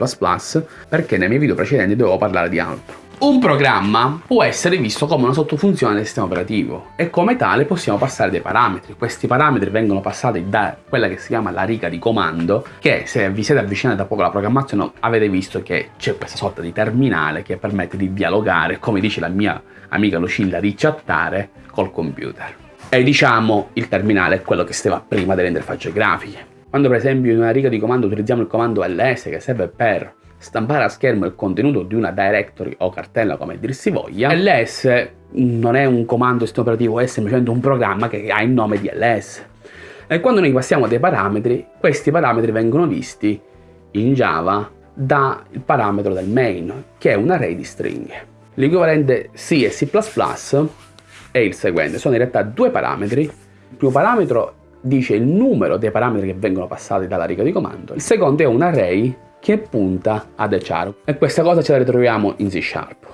perché nei miei video precedenti dovevo parlare di altro. Un programma può essere visto come una sottofunzione del sistema operativo e come tale possiamo passare dei parametri. Questi parametri vengono passati da quella che si chiama la riga di comando che se vi siete avvicinati da poco alla programmazione avete visto che c'è questa sorta di terminale che permette di dialogare, come dice la mia amica Lucilla, di chattare col computer. E diciamo il terminale è quello che stava prima delle interfacce grafiche. Quando per esempio in una riga di comando utilizziamo il comando ls che serve per stampare a schermo il contenuto di una directory o cartella come dir si voglia, ls non è un comando sistema operativo, è semplicemente un programma che ha il nome di ls. E quando noi passiamo dei parametri, questi parametri vengono visti in Java dal parametro del main, che è un array di stringhe. L'equivalente C e C++ è il seguente, sono in realtà due parametri. Il primo parametro dice il numero dei parametri che vengono passati dalla riga di comando, il secondo è un array che punta ad char e questa cosa ce la ritroviamo in C Sharp.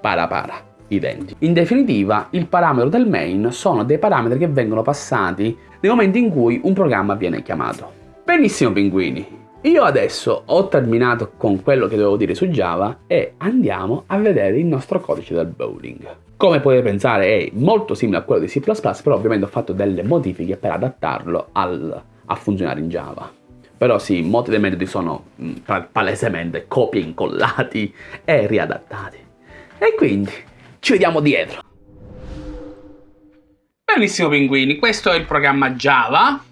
Para para, identi. In definitiva, il parametro del main sono dei parametri che vengono passati nel momento in cui un programma viene chiamato. Benissimo pinguini, io adesso ho terminato con quello che dovevo dire su Java e andiamo a vedere il nostro codice del bowling. Come potete pensare è molto simile a quello di C++, però ovviamente ho fatto delle modifiche per adattarlo al, a funzionare in Java. Però sì, molti dei metodi sono mh, mm, palesemente copie incollati e riadattati. E quindi ci vediamo dietro. Benissimo pinguini, questo è il programma Java.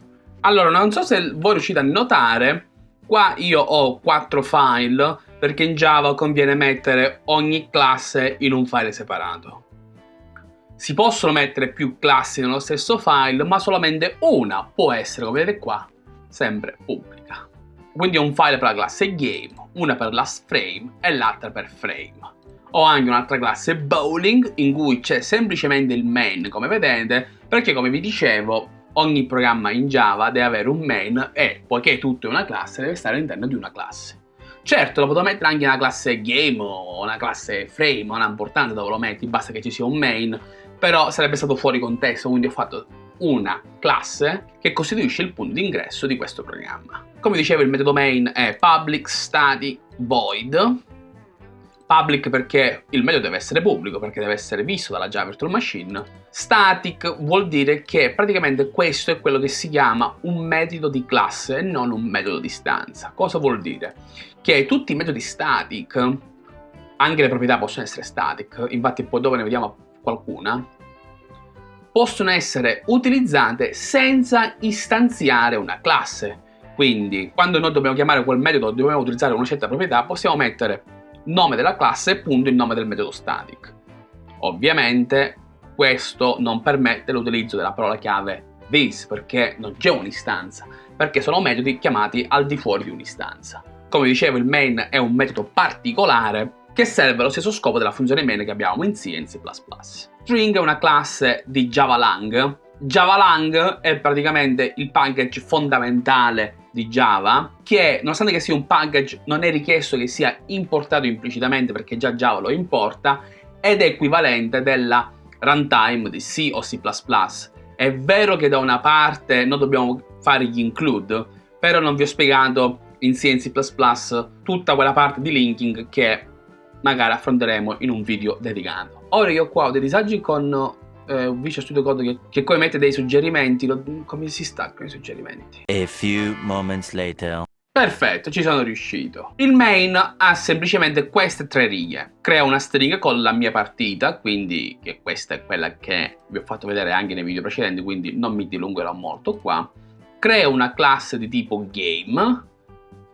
Allora, non so se voi riuscite a notare, qua io ho quattro file perché in Java conviene mettere ogni classe in un file separato. Si possono mettere più classi nello stesso file, ma solamente una può essere, come vedete qua, sempre pubblica. Quindi ho un file per la classe game, una per la frame e l'altra per frame. Ho anche un'altra classe bowling in cui c'è semplicemente il main come vedete perché come vi dicevo ogni programma in Java deve avere un main e poiché tutto è una classe deve stare all'interno di una classe. Certo, lo potrò mettere anche una classe game o una classe frame, non ha importanza dove lo metti, basta che ci sia un main, però sarebbe stato fuori contesto, quindi ho fatto una classe che costituisce il punto d'ingresso di questo programma. Come dicevo il metodo main è public static void, public perché il metodo deve essere pubblico, perché deve essere visto dalla Java Virtual Machine. Static vuol dire che praticamente questo è quello che si chiama un metodo di classe e non un metodo di stanza. Cosa vuol dire? Che tutti i metodi static, anche le proprietà possono essere static, infatti poi dopo ne vediamo qualcuna, possono essere utilizzate senza istanziare una classe. Quindi, quando noi dobbiamo chiamare quel metodo, dobbiamo utilizzare una certa proprietà, possiamo mettere nome della classe e punto il nome del metodo static. Ovviamente questo non permette l'utilizzo della parola chiave this perché non c'è un'istanza, perché sono metodi chiamati al di fuori di un'istanza. Come dicevo il main è un metodo particolare che serve allo stesso scopo della funzione main che abbiamo in C e in C++. String è una classe di JavaLang. JavaLang è praticamente il package fondamentale di Java che nonostante che sia un package non è richiesto che sia importato implicitamente perché già Java lo importa ed è equivalente della runtime di C o C++. È vero che da una parte noi dobbiamo fare gli include, però non vi ho spiegato in C e in C++ tutta quella parte di linking che magari affronteremo in un video dedicato. Ora io qua ho dei disagi con eh, Visual Studio Code che, che poi mette dei suggerimenti, lo, come si staccano i suggerimenti? A few moments later. Perfetto, ci sono riuscito. Il main ha semplicemente queste tre righe. Crea una stringa con la mia partita, quindi che questa è quella che vi ho fatto vedere anche nei video precedenti, quindi non mi dilungherò molto qua. Crea una classe di tipo game,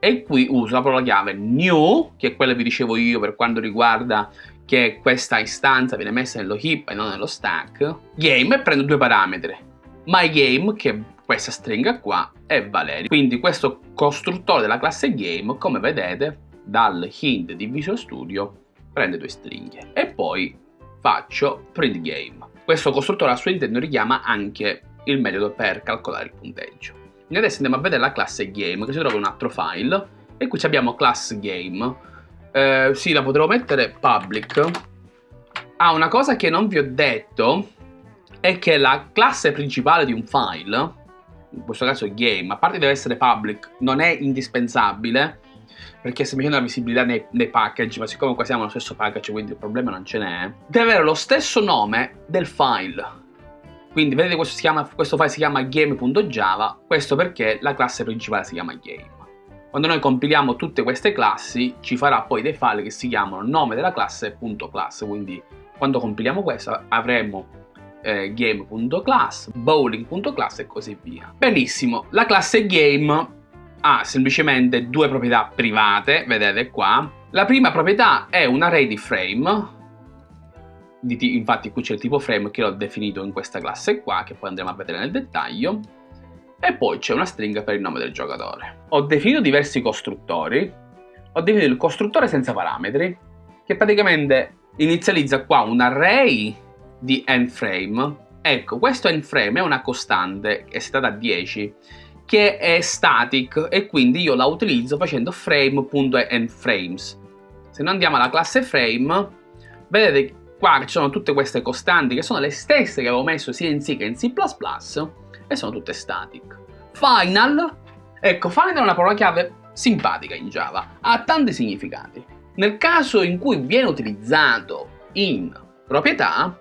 e qui uso la parola chiave new, che è quella che vi dicevo io per quanto riguarda che questa istanza viene messa nello heap e non nello stack, game e prendo due parametri, mygame che è questa stringa qua e Valerio. Quindi questo costruttore della classe game, come vedete dal hint di Visual Studio, prende due stringhe e poi faccio print game. Questo costruttore al suo interno richiama anche il metodo per calcolare il punteggio. Noi adesso andiamo a vedere la classe game che si trova in un altro file e qui abbiamo class game. Eh, sì, la potrò mettere public. Ah, una cosa che non vi ho detto è che la classe principale di un file, in questo caso game, a parte deve essere public, non è indispensabile, perché semplicemente la visibilità nei, nei, package, ma siccome qua siamo nello stesso package, quindi il problema non ce n'è, deve avere lo stesso nome del file. Quindi vedete questo, chiama, questo file si chiama game.java, questo perché la classe principale si chiama game. Quando noi compiliamo tutte queste classi ci farà poi dei file che si chiamano nome della classe .class, quindi quando compiliamo questo avremo eh, game.class, bowling.class e così via. Benissimo, la classe game ha semplicemente due proprietà private, vedete qua. La prima proprietà è un array di frame, di infatti qui c'è il tipo frame che l'ho definito in questa classe qua, che poi andremo a vedere nel dettaglio, e poi c'è una stringa per il nome del giocatore. Ho definito diversi costruttori, ho definito il costruttore senza parametri, che praticamente inizializza qua un array di n-frame. Ecco, questo n-frame è una costante, è stata a 10, che è static e quindi io la utilizzo facendo frame.nFrames. Se noi andiamo alla classe frame, vedete qua ci sono tutte queste costanti che sono le stesse che avevo messo sia in C che in C++ e sono tutte static. Final, ecco, final è una parola chiave simpatica in Java, ha tanti significati. Nel caso in cui viene utilizzato in proprietà,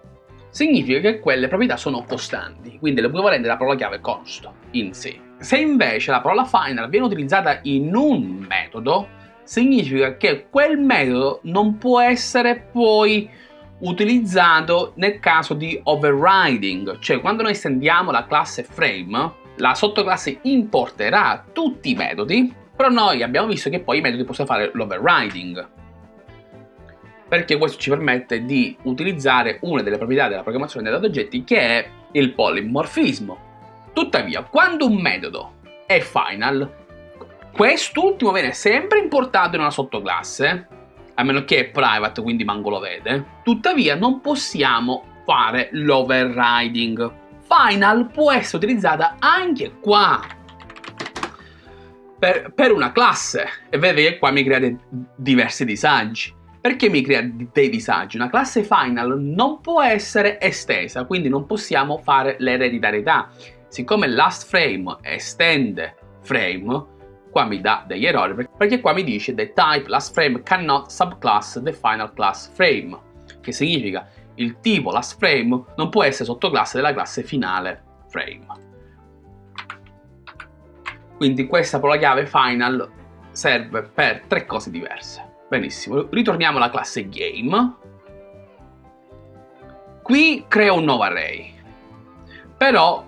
significa che quelle proprietà sono costanti, quindi l'equivalente della parola chiave const in C. Se invece la parola final viene utilizzata in un metodo, significa che quel metodo non può essere poi utilizzato nel caso di overriding, cioè quando noi estendiamo la classe frame, la sottoclasse importerà tutti i metodi, però noi abbiamo visto che poi i metodi possono fare l'overriding, perché questo ci permette di utilizzare una delle proprietà della programmazione dei dati oggetti che è il polimorfismo. Tuttavia, quando un metodo è final, quest'ultimo viene sempre importato in una sottoclasse, a meno che è private, quindi manco lo vede. Tuttavia, non possiamo fare l'overriding. Final può essere utilizzata anche qua. Per, per una classe. E vedete che qua mi crea diversi disagi. Perché mi crea dei disagi? Una classe final non può essere estesa, quindi non possiamo fare l'ereditarietà siccome last frame estende frame, qua mi dà degli errori perché qua mi dice the type last frame cannot subclass the final class frame, che significa il tipo last frame non può essere sottoclasse della classe finale frame. Quindi questa parola chiave final serve per tre cose diverse. Benissimo, ritorniamo alla classe game. Qui creo un nuovo array, però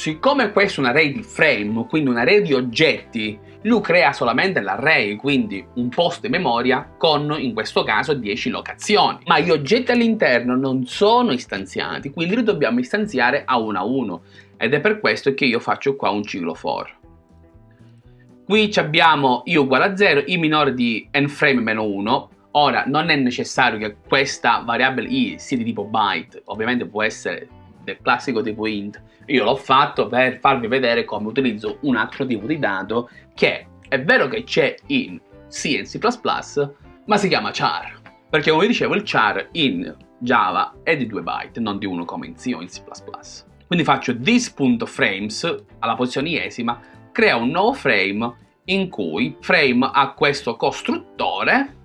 Siccome questo è un array di frame, quindi un array di oggetti, lui crea solamente l'array, quindi un posto di memoria con, in questo caso, 10 locazioni. Ma gli oggetti all'interno non sono istanziati, quindi li dobbiamo istanziare a uno a uno. Ed è per questo che io faccio qua un ciclo for. Qui abbiamo i uguale a 0, i minore di nframe meno 1. Ora, non è necessario che questa variabile i sia di tipo byte, ovviamente può essere del classico tipo int, io l'ho fatto per farvi vedere come utilizzo un altro tipo di dato che è vero che c'è in C e in C++, ma si chiama char. Perché come dicevo il char in Java è di 2 byte, non di 1 come in C o in C++. Quindi faccio this.frames alla posizione iesima, crea un nuovo frame in cui frame ha questo costruttore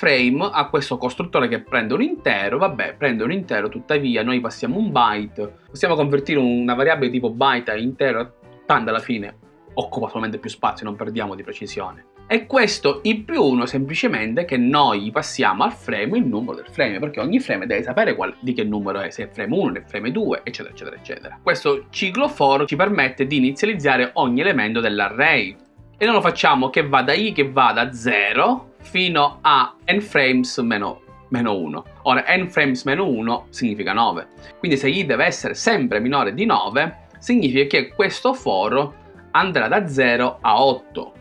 frame ha questo costruttore che prende un intero, vabbè, prende un intero, tuttavia noi passiamo un byte, possiamo convertire una variabile tipo byte a intero, tanto alla fine occupa solamente più spazio, non perdiamo di precisione. E questo i più 1 semplicemente che noi passiamo al frame il numero del frame, perché ogni frame deve sapere qual, di che numero è, se è frame 1, se è frame 2, eccetera, eccetera, eccetera. Questo ciclo for ci permette di inizializzare ogni elemento dell'array. E non lo facciamo che va da i che va da 0 fino a n frames meno, meno 1. Ora, n frames meno 1 significa 9. Quindi se i deve essere sempre minore di 9, significa che questo foro andrà da 0 a 8,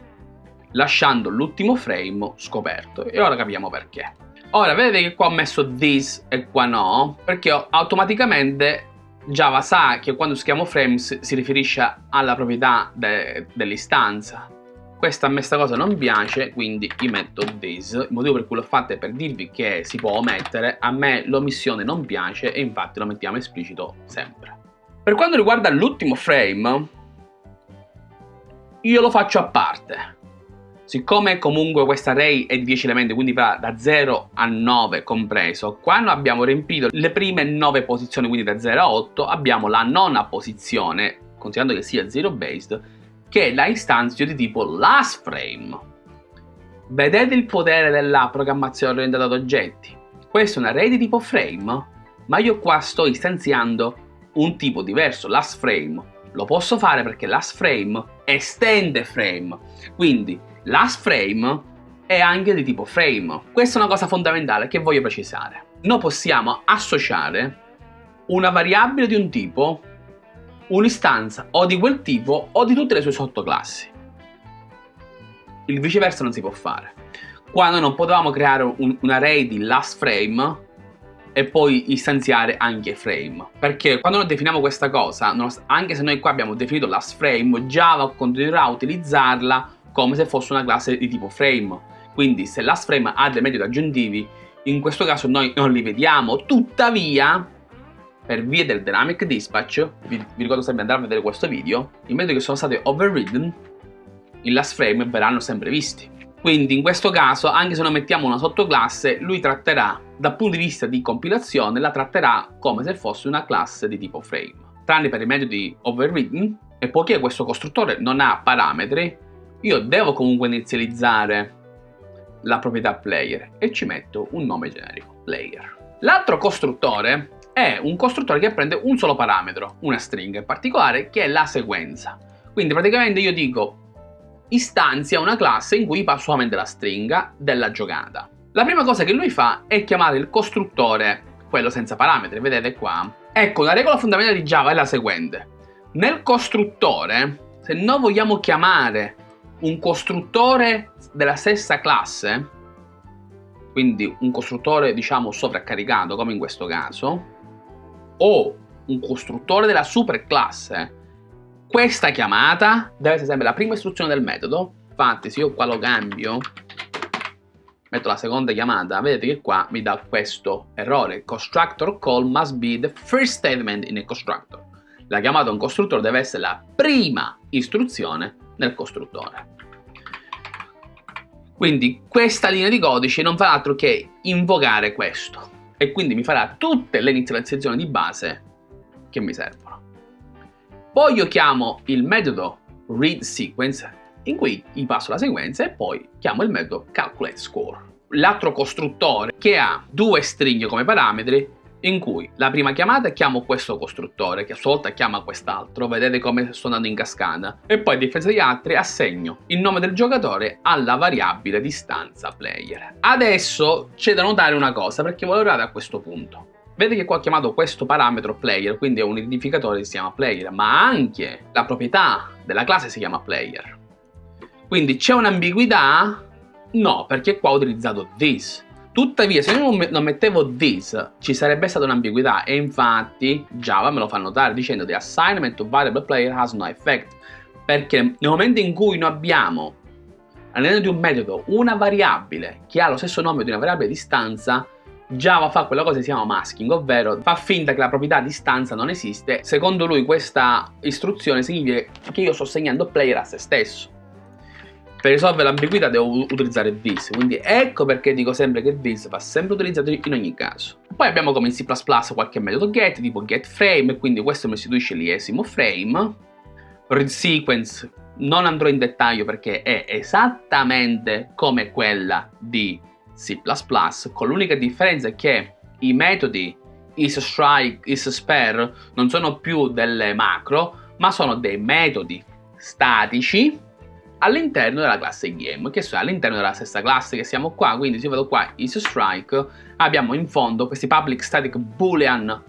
lasciando l'ultimo frame scoperto. E ora capiamo perché. Ora, vedete che qua ho messo this e qua no, perché automaticamente Java sa che quando scriviamo frames si riferisce alla proprietà de dell'istanza questa a me sta cosa non piace, quindi gli metto this. Il motivo per cui l'ho fatta è per dirvi che si può omettere. A me l'omissione non piace e infatti lo mettiamo esplicito sempre. Per quanto riguarda l'ultimo frame, io lo faccio a parte. Siccome comunque questa array è di 10 elementi, quindi va da 0 a 9 compreso, quando abbiamo riempito le prime 9 posizioni, quindi da 0 a 8, abbiamo la nona posizione, considerando che sia zero based, che la istanzio di tipo last frame. Vedete il potere della programmazione orientata ad oggetti? Questa è un array di tipo frame, ma io qua sto istanziando un tipo diverso, last frame. Lo posso fare perché last frame estende frame, quindi last frame è anche di tipo frame. Questa è una cosa fondamentale che voglio precisare. Noi possiamo associare una variabile di un tipo un'istanza o di quel tipo o di tutte le sue sottoclassi. Il viceversa non si può fare. Quando non potevamo creare un, un array di last frame e poi istanziare anche frame. Perché quando noi definiamo questa cosa, anche se noi qua abbiamo definito last frame, Java continuerà a utilizzarla come se fosse una classe di tipo frame. Quindi se last frame ha dei metodi aggiuntivi, in questo caso noi non li vediamo, tuttavia per via del dynamic dispatch, vi, vi ricordo sempre di andare a vedere questo video, i metodi che sono stati overridden in last frame verranno sempre visti. Quindi in questo caso, anche se non mettiamo una sottoclasse, lui tratterà, dal punto di vista di compilazione, la tratterà come se fosse una classe di tipo frame. Tranne per i metodi overridden, e poiché questo costruttore non ha parametri, io devo comunque inizializzare la proprietà player e ci metto un nome generico, player. L'altro costruttore è un costruttore che prende un solo parametro, una stringa in particolare, che è la sequenza. Quindi praticamente io dico istanzia una classe in cui passo solamente la stringa della giocata. La prima cosa che lui fa è chiamare il costruttore, quello senza parametri, vedete qua. Ecco, la regola fondamentale di Java è la seguente. Nel costruttore, se noi vogliamo chiamare un costruttore della stessa classe, quindi un costruttore diciamo sovraccaricato come in questo caso, o un costruttore della superclasse, questa chiamata deve essere sempre la prima istruzione del metodo. Infatti se io qua lo cambio, metto la seconda chiamata, vedete che qua mi dà questo errore. Constructor call must be the first statement in a constructor. La chiamata a un costruttore deve essere la prima istruzione nel costruttore. Quindi questa linea di codice non fa altro che invocare questo e quindi mi farà tutte le inizializzazioni di base che mi servono. Poi io chiamo il metodo readSequence in cui gli passo la sequenza e poi chiamo il metodo calculateScore. L'altro costruttore che ha due stringhe come parametri in cui la prima chiamata chiamo questo costruttore che a sua volta chiama quest'altro, vedete come sto andando in cascata, e poi a differenza degli altri assegno il nome del giocatore alla variabile distanza player. Adesso c'è da notare una cosa perché voi arrivate a questo punto. Vedete che qua ho chiamato questo parametro player, quindi è un identificatore che si chiama player, ma anche la proprietà della classe si chiama player. Quindi c'è un'ambiguità? No, perché qua ho utilizzato this. Tuttavia, se io non mettevo this, ci sarebbe stata un'ambiguità. E infatti Java me lo fa notare dicendo the assignment of variable player has no effect. Perché nel momento in cui noi abbiamo all'interno di un metodo una variabile che ha lo stesso nome di una variabile di stanza Java fa quella cosa che si chiama masking, ovvero fa finta che la proprietà di stanza non esiste. Secondo lui questa istruzione significa che io sto segnando player a se stesso per risolvere l'ambiguità devo utilizzare this, quindi ecco perché dico sempre che this va sempre utilizzato in ogni caso. Poi abbiamo come in C++ qualche metodo get, tipo getFrame, quindi questo mi istituisce l'iesimo frame. ReadSequence non andrò in dettaglio perché è esattamente come quella di C++, con l'unica differenza che i metodi isStrike, isSpare non sono più delle macro, ma sono dei metodi statici all'interno della classe game, che sono all'interno della stessa classe che siamo qua, quindi se io vedo qua isStrike, abbiamo in fondo questi public static boolean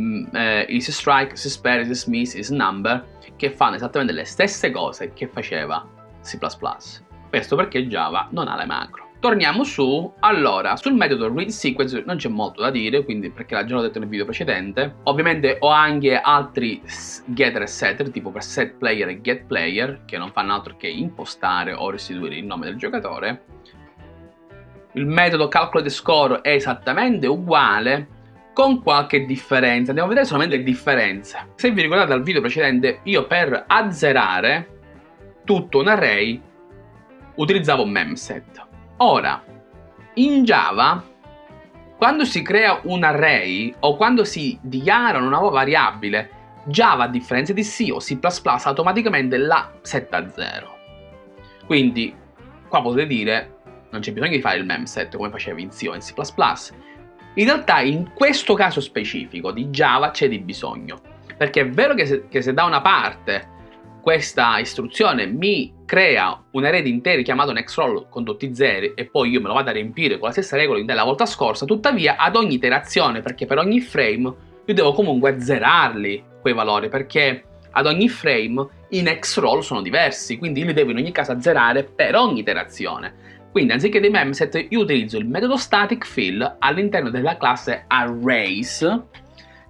mm, eh, isStrike, isSpare, isMiss, isNumber, che fanno esattamente le stesse cose che faceva C++. Questo perché Java non ha le macro. Torniamo su. Allora, sul metodo read sequence non c'è molto da dire, quindi perché l'ho già detto nel video precedente. Ovviamente ho anche altri getter e setter, tipo per set player e get player, che non fanno altro che impostare o restituire il nome del giocatore. Il metodo calculate score è esattamente uguale, con qualche differenza. Andiamo a vedere solamente le differenze. Se vi ricordate dal video precedente, io per azzerare tutto un array utilizzavo memset. Ora, in Java, quando si crea un array o quando si dichiara una nuova variabile, Java, a differenza di C o C++, automaticamente la setta a 0. Quindi, qua potete dire, non c'è bisogno di fare il memset come facevi in C o in C++. In realtà, in questo caso specifico di Java c'è di bisogno. Perché è vero che se, che se da una parte questa istruzione mi crea un array di interi chiamato nextRoll con tutti i zeri e poi io me lo vado a riempire con la stessa regola della volta scorsa, tuttavia ad ogni iterazione, perché per ogni frame io devo comunque azzerarli quei valori, perché ad ogni frame i nextRoll sono diversi, quindi io li devo in ogni caso azzerare per ogni iterazione. Quindi anziché dei memset io utilizzo il metodo static fill all'interno della classe arrays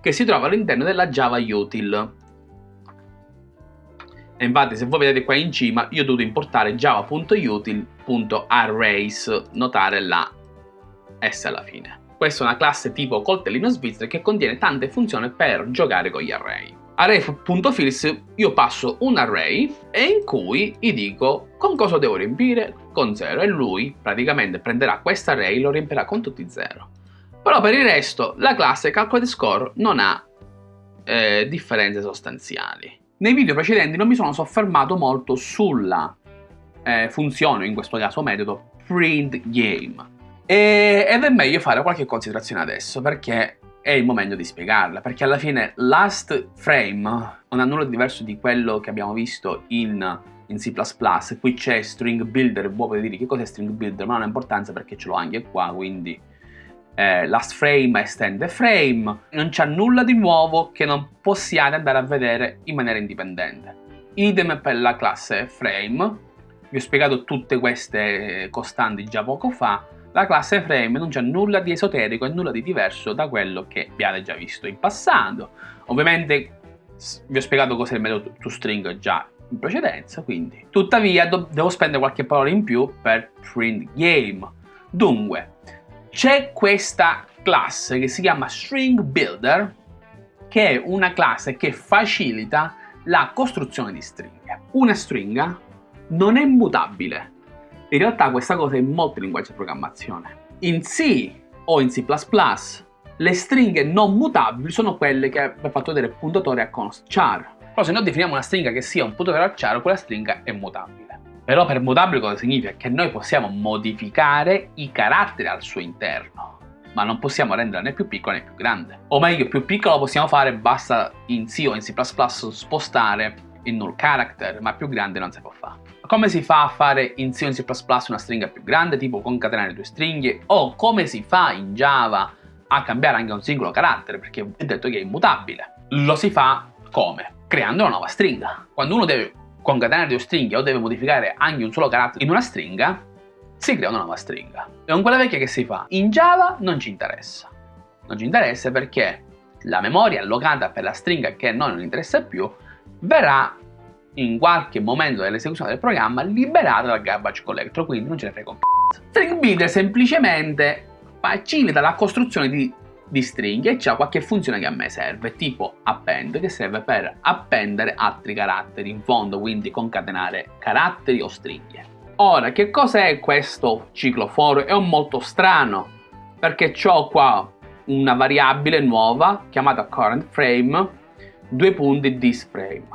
che si trova all'interno della Java util. E infatti se voi vedete qua in cima io ho dovuto importare java.util.arrays, notare la S alla fine. Questa è una classe tipo coltellino svizzero che contiene tante funzioni per giocare con gli array. Array.fills io passo un array e in cui gli dico con cosa devo riempire con 0 e lui praticamente prenderà questo array e lo riempirà con tutti 0. Però per il resto la classe calcolate score non ha eh, differenze sostanziali. Nei video precedenti non mi sono soffermato molto sulla eh, funzione, in questo caso metodo, print game. E, ed è meglio fare qualche considerazione adesso, perché è il momento di spiegarla, perché alla fine last frame non ha nulla di diverso di quello che abbiamo visto in, in C++, qui c'è string builder, voi potete dire che cos'è string builder, ma non ha importanza perché ce l'ho anche qua, quindi eh, last frame estende frame, non c'è nulla di nuovo che non possiate andare a vedere in maniera indipendente. Idem per la classe frame, vi ho spiegato tutte queste costanti già poco fa, la classe frame non c'è nulla di esoterico e nulla di diverso da quello che abbiate già visto in passato. Ovviamente vi ho spiegato cos'è il metodo toString già in precedenza, quindi. Tuttavia devo spendere qualche parola in più per print game. Dunque, c'è questa classe che si chiama String Builder, che è una classe che facilita la costruzione di stringhe. Una stringa non è mutabile. In realtà questa cosa è in molti linguaggi di programmazione. In C o in C++ le stringhe non mutabili sono quelle che abbiamo fatto vedere puntatore a const char. Però se noi definiamo una stringa che sia un puntatore a char, quella stringa è mutabile. Però per mutabile cosa significa? Che noi possiamo modificare i caratteri al suo interno, ma non possiamo renderla né più piccola né più grande. O meglio, più piccola lo possiamo fare, basta in C o in C++ spostare il null character, ma più grande non si può fare. Come si fa a fare in C o in C++ una stringa più grande, tipo concatenare due stringhe, o come si fa in Java a cambiare anche un singolo carattere, perché ho detto che è immutabile. Lo si fa come? Creando una nuova stringa. Quando uno deve concatenare due stringhe o deve modificare anche un solo carattere in una stringa, si crea una nuova stringa. E con quella vecchia che si fa? In Java non ci interessa. Non ci interessa perché la memoria allocata per la stringa che a noi non interessa più verrà in qualche momento dell'esecuzione del programma liberata dal garbage collector, quindi non ce ne frega un c***o. String builder semplicemente facilita la costruzione di di stringhe e c'è qualche funzione che a me serve, tipo append, che serve per appendere altri caratteri in fondo, quindi concatenare caratteri o stringhe. Ora, che cos'è questo ciclo for? È un molto strano, perché ho qua una variabile nuova chiamata current frame, due punti this frame.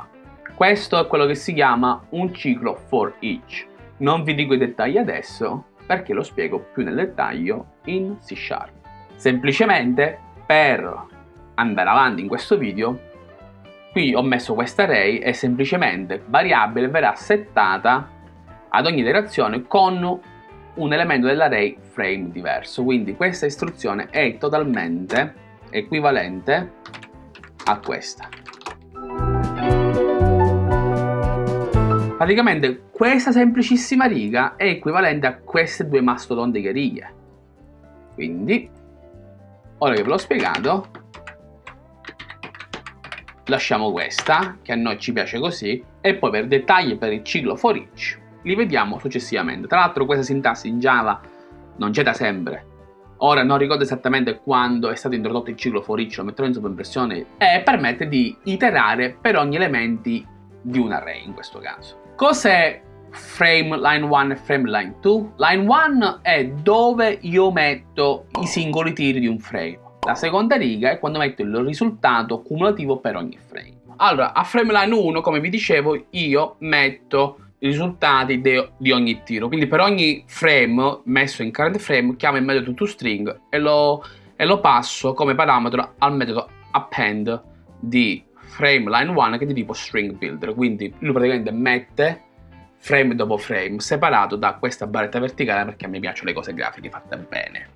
Questo è quello che si chiama un ciclo for each. Non vi dico i dettagli adesso, perché lo spiego più nel dettaglio in C Sharp. Semplicemente per andare avanti in questo video, qui ho messo questa array e semplicemente variabile verrà settata ad ogni iterazione con un elemento dell'array frame diverso. Quindi questa istruzione è totalmente equivalente a questa. Praticamente questa semplicissima riga è equivalente a queste due mastodontiche righe. Quindi, ora che ve l'ho spiegato, lasciamo questa, che a noi ci piace così, e poi per dettagli per il ciclo for each li vediamo successivamente. Tra l'altro questa sintassi in Java non c'è da sempre. Ora non ricordo esattamente quando è stato introdotto il ciclo for each, lo metterò in sovraimpressione, e permette di iterare per ogni elemento di un array in questo caso. Cos'è frame line 1 e frame line 2? Line 1 è dove io metto i singoli tiri di un frame. La seconda riga è quando metto il risultato cumulativo per ogni frame. Allora, a frame line 1, come vi dicevo, io metto i risultati di ogni tiro. Quindi per ogni frame messo in current frame chiamo il metodo toString e lo, e lo passo come parametro al metodo append di frame line 1 che è di tipo string builder. Quindi lui praticamente mette frame dopo frame separato da questa barretta verticale perché a me piacciono le cose grafiche fatte bene.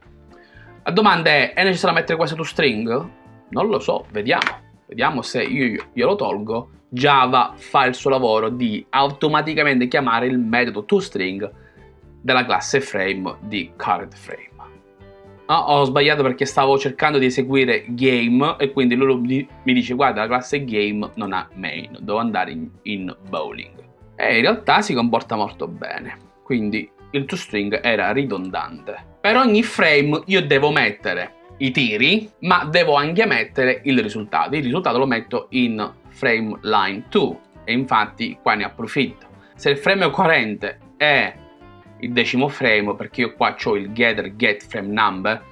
La domanda è, è necessario mettere questo toString? Non lo so, vediamo. Vediamo se io glielo tolgo. Java fa il suo lavoro di automaticamente chiamare il metodo toString della classe frame di currentFrame. Ah, ho sbagliato perché stavo cercando di eseguire game e quindi lui mi dice guarda la classe game non ha main, devo andare in, in bowling. E in realtà si comporta molto bene, quindi il toString era ridondante. Per ogni frame io devo mettere i tiri, ma devo anche mettere il risultato. Il risultato lo metto in frame line 2 e infatti qua ne approfitto. Se il frame coerente è il decimo frame, perché io qua ho il getter get frame number,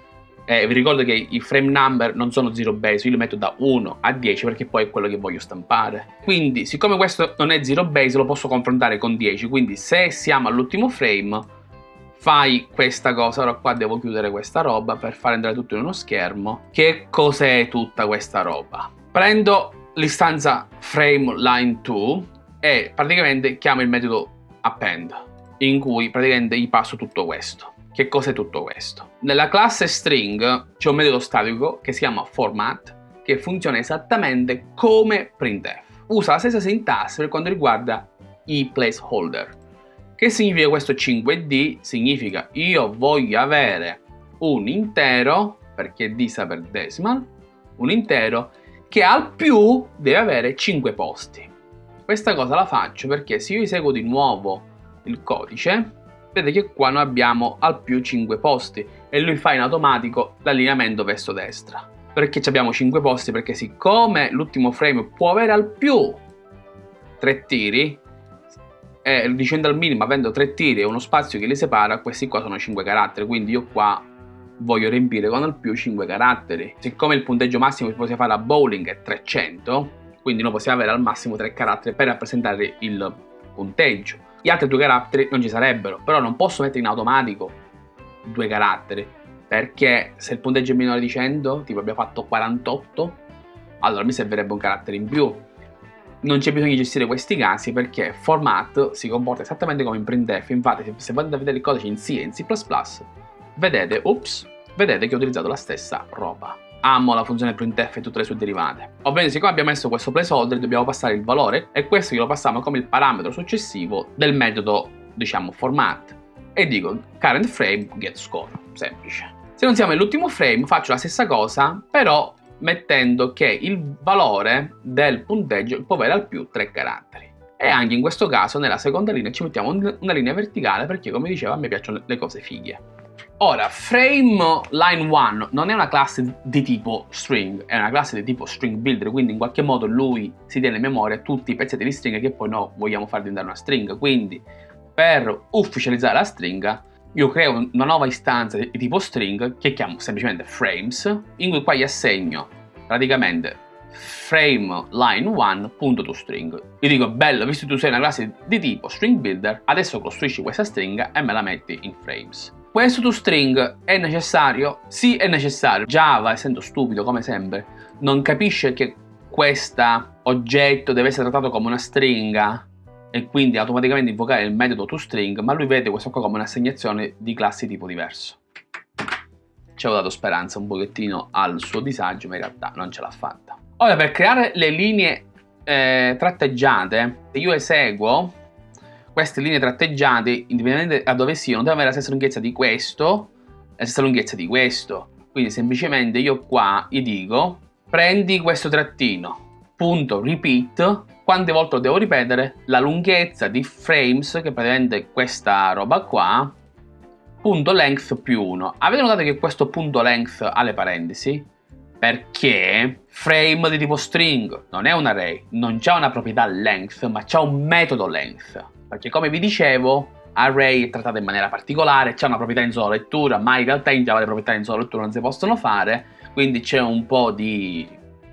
eh, vi ricordo che i frame number non sono zero base, io li metto da 1 a 10 perché poi è quello che voglio stampare. Quindi, siccome questo non è zero base, lo posso confrontare con 10, quindi se siamo all'ultimo frame, fai questa cosa, ora qua devo chiudere questa roba per far entrare tutto in uno schermo. Che cos'è tutta questa roba? Prendo l'istanza frame line 2 e praticamente chiamo il metodo append in cui praticamente gli passo tutto questo. Che cos'è tutto questo? Nella classe string c'è un metodo statico che si chiama format che funziona esattamente come printf. Usa la stessa sintassi per quanto riguarda i placeholder che significa questo 5D? Significa io voglio avere un intero, perché D sta per decimal, un intero che al più deve avere 5 posti. Questa cosa la faccio perché se io eseguo di nuovo il codice, vedete che qua noi abbiamo al più 5 posti e lui fa in automatico l'allineamento verso destra. Perché abbiamo 5 posti? Perché siccome l'ultimo frame può avere al più 3 tiri, e dicendo al minimo avendo tre tiri e uno spazio che li separa questi qua sono 5 caratteri quindi io qua voglio riempire con al più 5 caratteri siccome il punteggio massimo che possiamo fare a bowling è 300 quindi noi possiamo avere al massimo 3 caratteri per rappresentare il punteggio gli altri due caratteri non ci sarebbero però non posso mettere in automatico due caratteri perché se il punteggio è minore di 100 tipo abbiamo fatto 48 allora mi servirebbe un carattere in più. Non c'è bisogno di gestire questi casi perché format si comporta esattamente come in printf infatti se andate a vedere il codice in C e in C++ vedete, ups, vedete che ho utilizzato la stessa roba amo la funzione printf e tutte le sue derivate ovviamente siccome abbiamo messo questo placeholder dobbiamo passare il valore e questo glielo passiamo come il parametro successivo del metodo diciamo format e dico current frame get score semplice se non siamo nell'ultimo frame faccio la stessa cosa però mettendo che il valore del punteggio può avere al più 3 caratteri. E anche in questo caso nella seconda linea ci mettiamo una linea verticale perché come dicevo a me piacciono le cose fighe. Ora, frame line 1 non è una classe di tipo string, è una classe di tipo string builder, quindi in qualche modo lui si tiene in memoria tutti i pezzetti di stringa che poi noi vogliamo far diventare una stringa, quindi per ufficializzare la stringa io creo una nuova istanza di tipo string che chiamo semplicemente frames, in cui qua gli assegno praticamente frame line 1.toString. Io dico, bello, visto che tu sei una classe di tipo string builder, adesso costruisci questa stringa e me la metti in frames. Questo toString è necessario? Sì, è necessario. Java, essendo stupido come sempre, non capisce che questo oggetto deve essere trattato come una stringa e quindi automaticamente invocare il metodo toString, ma lui vede questo qua come un'assegnazione di classi tipo diverso. Ci avevo dato speranza un pochettino al suo disagio, ma in realtà non ce l'ha fatta. Ora, per creare le linee eh, tratteggiate, io eseguo queste linee tratteggiate, indipendentemente da dove siano, devono avere la stessa lunghezza di questo, la stessa lunghezza di questo. Quindi semplicemente io qua gli dico, prendi questo trattino, punto, repeat, quante volte lo devo ripetere? La lunghezza di frames, che praticamente questa roba qua, punto length più 1. Avete notato che questo punto length ha le parentesi? Perché frame di tipo string non è un array, non c'è una proprietà length, ma c'è un metodo length. Perché come vi dicevo, array è trattato in maniera particolare, c'è una proprietà in solo lettura, ma in realtà in Java le proprietà in solo lettura non si possono fare, quindi c'è un po' di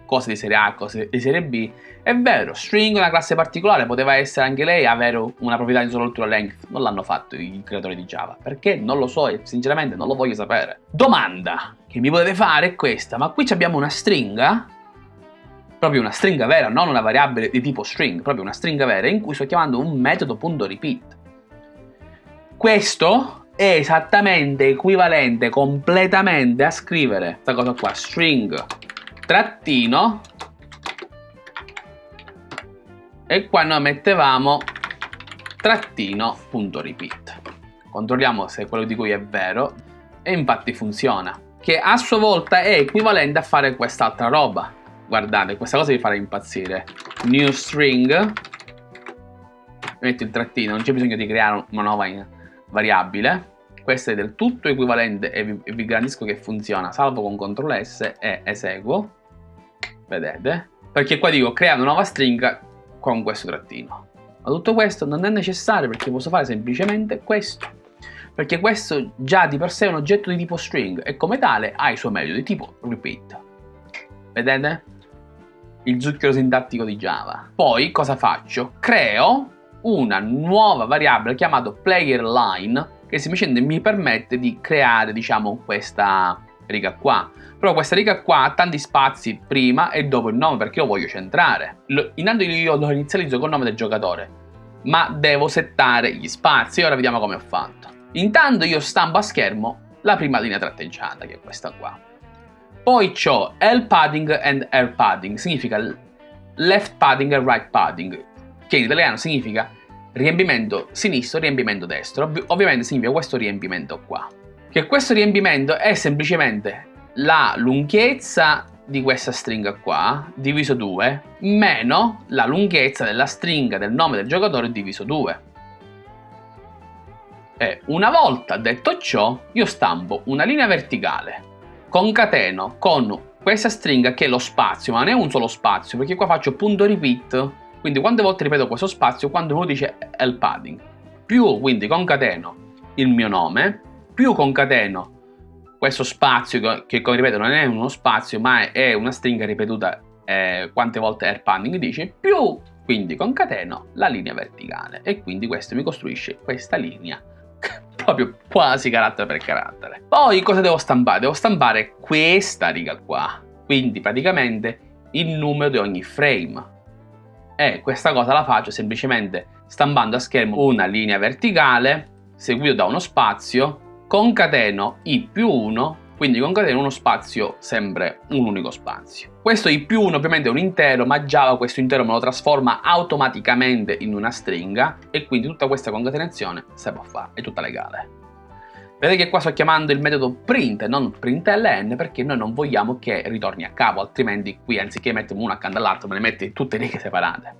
cose di serie A, cose di serie B. È vero, string è una classe particolare, poteva essere anche lei avere una proprietà in solo lettura length, non l'hanno fatto i creatori di Java, perché non lo so e sinceramente non lo voglio sapere. Domanda che mi potete fare è questa, ma qui abbiamo una stringa proprio una stringa vera, non una variabile di tipo string, proprio una stringa vera in cui sto chiamando un metodo.repeat. Questo è esattamente equivalente completamente a scrivere questa cosa qua, string trattino e qua noi mettevamo trattino.repeat. Controlliamo se quello di cui è vero e infatti funziona, che a sua volta è equivalente a fare quest'altra roba guardate, questa cosa vi farà impazzire. New string, metto il trattino, non c'è bisogno di creare una nuova variabile. Questo è del tutto equivalente e vi, vi garantisco che funziona, salvo con CTRL S e eseguo. Vedete? Perché qua dico crea una nuova stringa con questo trattino. Ma tutto questo non è necessario perché posso fare semplicemente questo. Perché questo già di per sé è un oggetto di tipo string e come tale ha i suoi metodi di tipo repeat. Vedete? il zucchero sintattico di Java. Poi cosa faccio? Creo una nuova variabile chiamata playerLine che semplicemente mi permette di creare diciamo questa riga qua. Però questa riga qua ha tanti spazi prima e dopo il nome perché io voglio centrare. Lo, intanto io lo inizializzo col nome del giocatore, ma devo settare gli spazi ora vediamo come ho fatto. Intanto io stampo a schermo la prima linea tratteggiata che è questa qua. Poi ho L padding and air padding, significa left padding e right padding, che in italiano significa riempimento sinistro, riempimento destro. Ov ovviamente significa questo riempimento qua. Che questo riempimento è semplicemente la lunghezza di questa stringa qua, diviso 2, meno la lunghezza della stringa del nome del giocatore diviso 2. E una volta detto ciò, io stampo una linea verticale concateno con questa stringa che è lo spazio, ma non è un solo spazio, perché qua faccio punto repeat, quindi quante volte ripeto questo spazio quando uno dice el padding, più quindi concateno il mio nome, più concateno questo spazio che come ripeto non è uno spazio ma è una stringa ripetuta eh, quante volte air padding dice, più quindi concateno la linea verticale e quindi questo mi costruisce questa linea proprio quasi carattere per carattere. Poi cosa devo stampare? Devo stampare questa riga qua, quindi praticamente il numero di ogni frame. E questa cosa la faccio semplicemente stampando a schermo una linea verticale seguito da uno spazio, concateno i più 1 quindi concateno uno spazio sempre un unico spazio. Questo i più 1 ovviamente è un intero, ma Java questo intero me lo trasforma automaticamente in una stringa e quindi tutta questa concatenazione si può fare, è tutta legale. Vedete che qua sto chiamando il metodo print e non println perché noi non vogliamo che ritorni a capo, altrimenti qui anziché mettere uno accanto all'altro me ne metti tutte righe separate.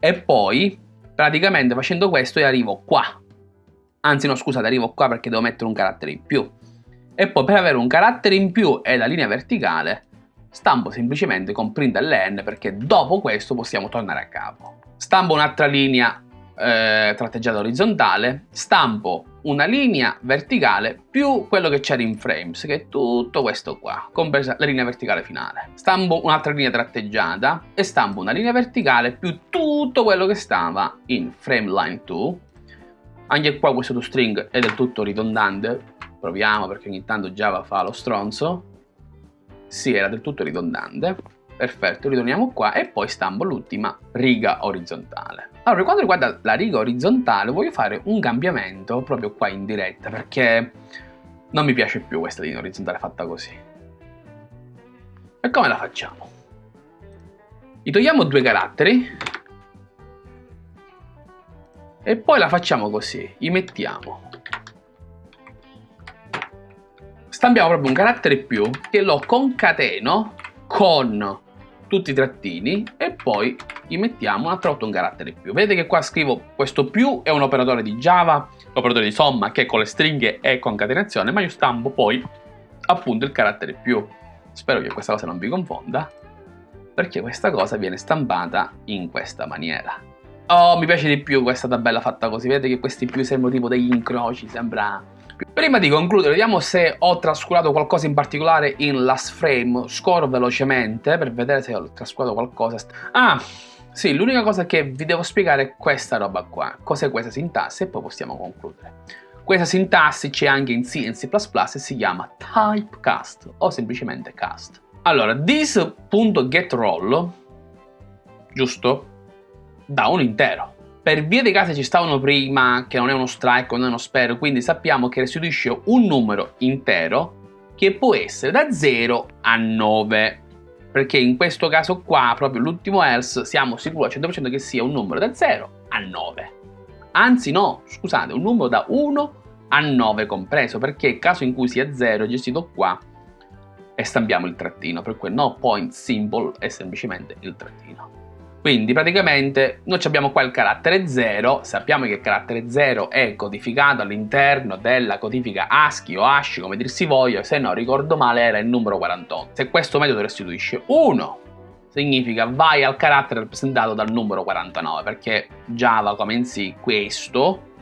E poi praticamente facendo questo io arrivo qua. Anzi no scusate arrivo qua perché devo mettere un carattere in più e poi per avere un carattere in più e la linea verticale stampo semplicemente con println perché dopo questo possiamo tornare a capo. Stampo un'altra linea eh, tratteggiata orizzontale, stampo una linea verticale più quello che c'era in frames, che è tutto questo qua, compresa la linea verticale finale. Stampo un'altra linea tratteggiata e stampo una linea verticale più tutto quello che stava in frame line 2. Anche qua questo toString è del tutto ridondante, proviamo perché ogni tanto Java fa lo stronzo. Sì, era del tutto ridondante. Perfetto, ritorniamo qua e poi stampo l'ultima riga orizzontale. Allora, per quanto riguarda la riga orizzontale, voglio fare un cambiamento proprio qua in diretta perché non mi piace più questa linea orizzontale fatta così. E come la facciamo? Gli togliamo due caratteri E poi la facciamo così, gli mettiamo. Stampiamo proprio un carattere più che lo concateno con tutti i trattini e poi gli mettiamo un'altra volta un carattere più. Vedete che qua scrivo questo più è un operatore di Java, l'operatore di somma che con le stringhe è concatenazione, ma io stampo poi appunto il carattere più. Spero che questa cosa non vi confonda, perché questa cosa viene stampata in questa maniera. Oh, mi piace di più questa tabella fatta così, vedete che questi più sembrano tipo degli incroci, sembra Prima di concludere, vediamo se ho trascurato qualcosa in particolare in last frame. Scorro velocemente per vedere se ho trascurato qualcosa. Ah, sì, l'unica cosa che vi devo spiegare è questa roba qua. Cos'è questa sintassi e poi possiamo concludere. Questa sintassi c'è anche in C e in C++ e si chiama typecast o semplicemente cast. Allora, this.getRoll, giusto, da un intero. Per via dei casi ci stavano prima che non è uno strike, non è uno spare, quindi sappiamo che restituisce un numero intero che può essere da 0 a 9. Perché in questo caso qua, proprio l'ultimo else, siamo sicuri al 100% che sia un numero da 0 a 9. Anzi no, scusate, un numero da 1 a 9 compreso, perché il caso in cui sia 0 è gestito qua e stampiamo il trattino, per cui no point symbol è semplicemente il trattino. Quindi praticamente noi abbiamo qua il carattere 0, sappiamo che il carattere 0 è codificato all'interno della codifica ASCII o ASCII come dir si voglia, se non ricordo male era il numero 48. Se questo metodo restituisce 1, significa vai al carattere rappresentato dal numero 49, perché Java come in sì questo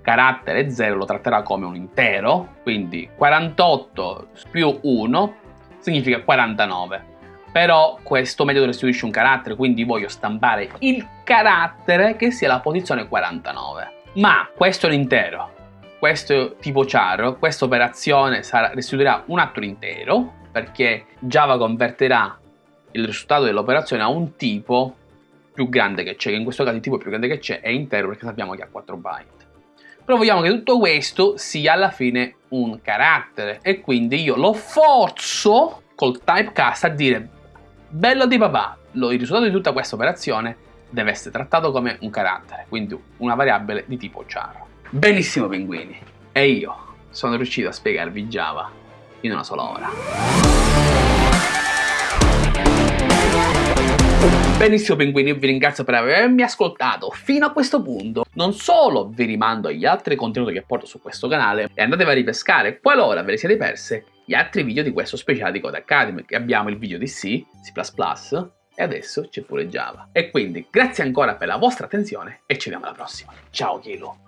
carattere 0 lo tratterà come un intero, quindi 48 più 1 significa 49 però questo metodo restituisce un carattere, quindi voglio stampare il carattere che sia la posizione 49. Ma questo è l'intero, questo tipo char, questa operazione sarà, restituirà un altro intero, perché Java converterà il risultato dell'operazione a un tipo più grande che c'è, che in questo caso il tipo più grande che c'è è intero perché sappiamo che ha 4 byte. Però vogliamo che tutto questo sia alla fine un carattere e quindi io lo forzo col typecast a dire Bello di papà, il risultato di tutta questa operazione deve essere trattato come un carattere, quindi una variabile di tipo char. Benissimo pinguini, e io sono riuscito a spiegarvi Java in una sola ora. Benissimo pinguini, io vi ringrazio per avermi ascoltato fino a questo punto. Non solo vi rimando agli altri contenuti che porto su questo canale e andatevi a ripescare qualora ve li siete perse gli altri video di questo speciale di Code Academy, che abbiamo il video di C, C++ e adesso c'è pure Java. E quindi grazie ancora per la vostra attenzione e ci vediamo alla prossima. Ciao Kilo!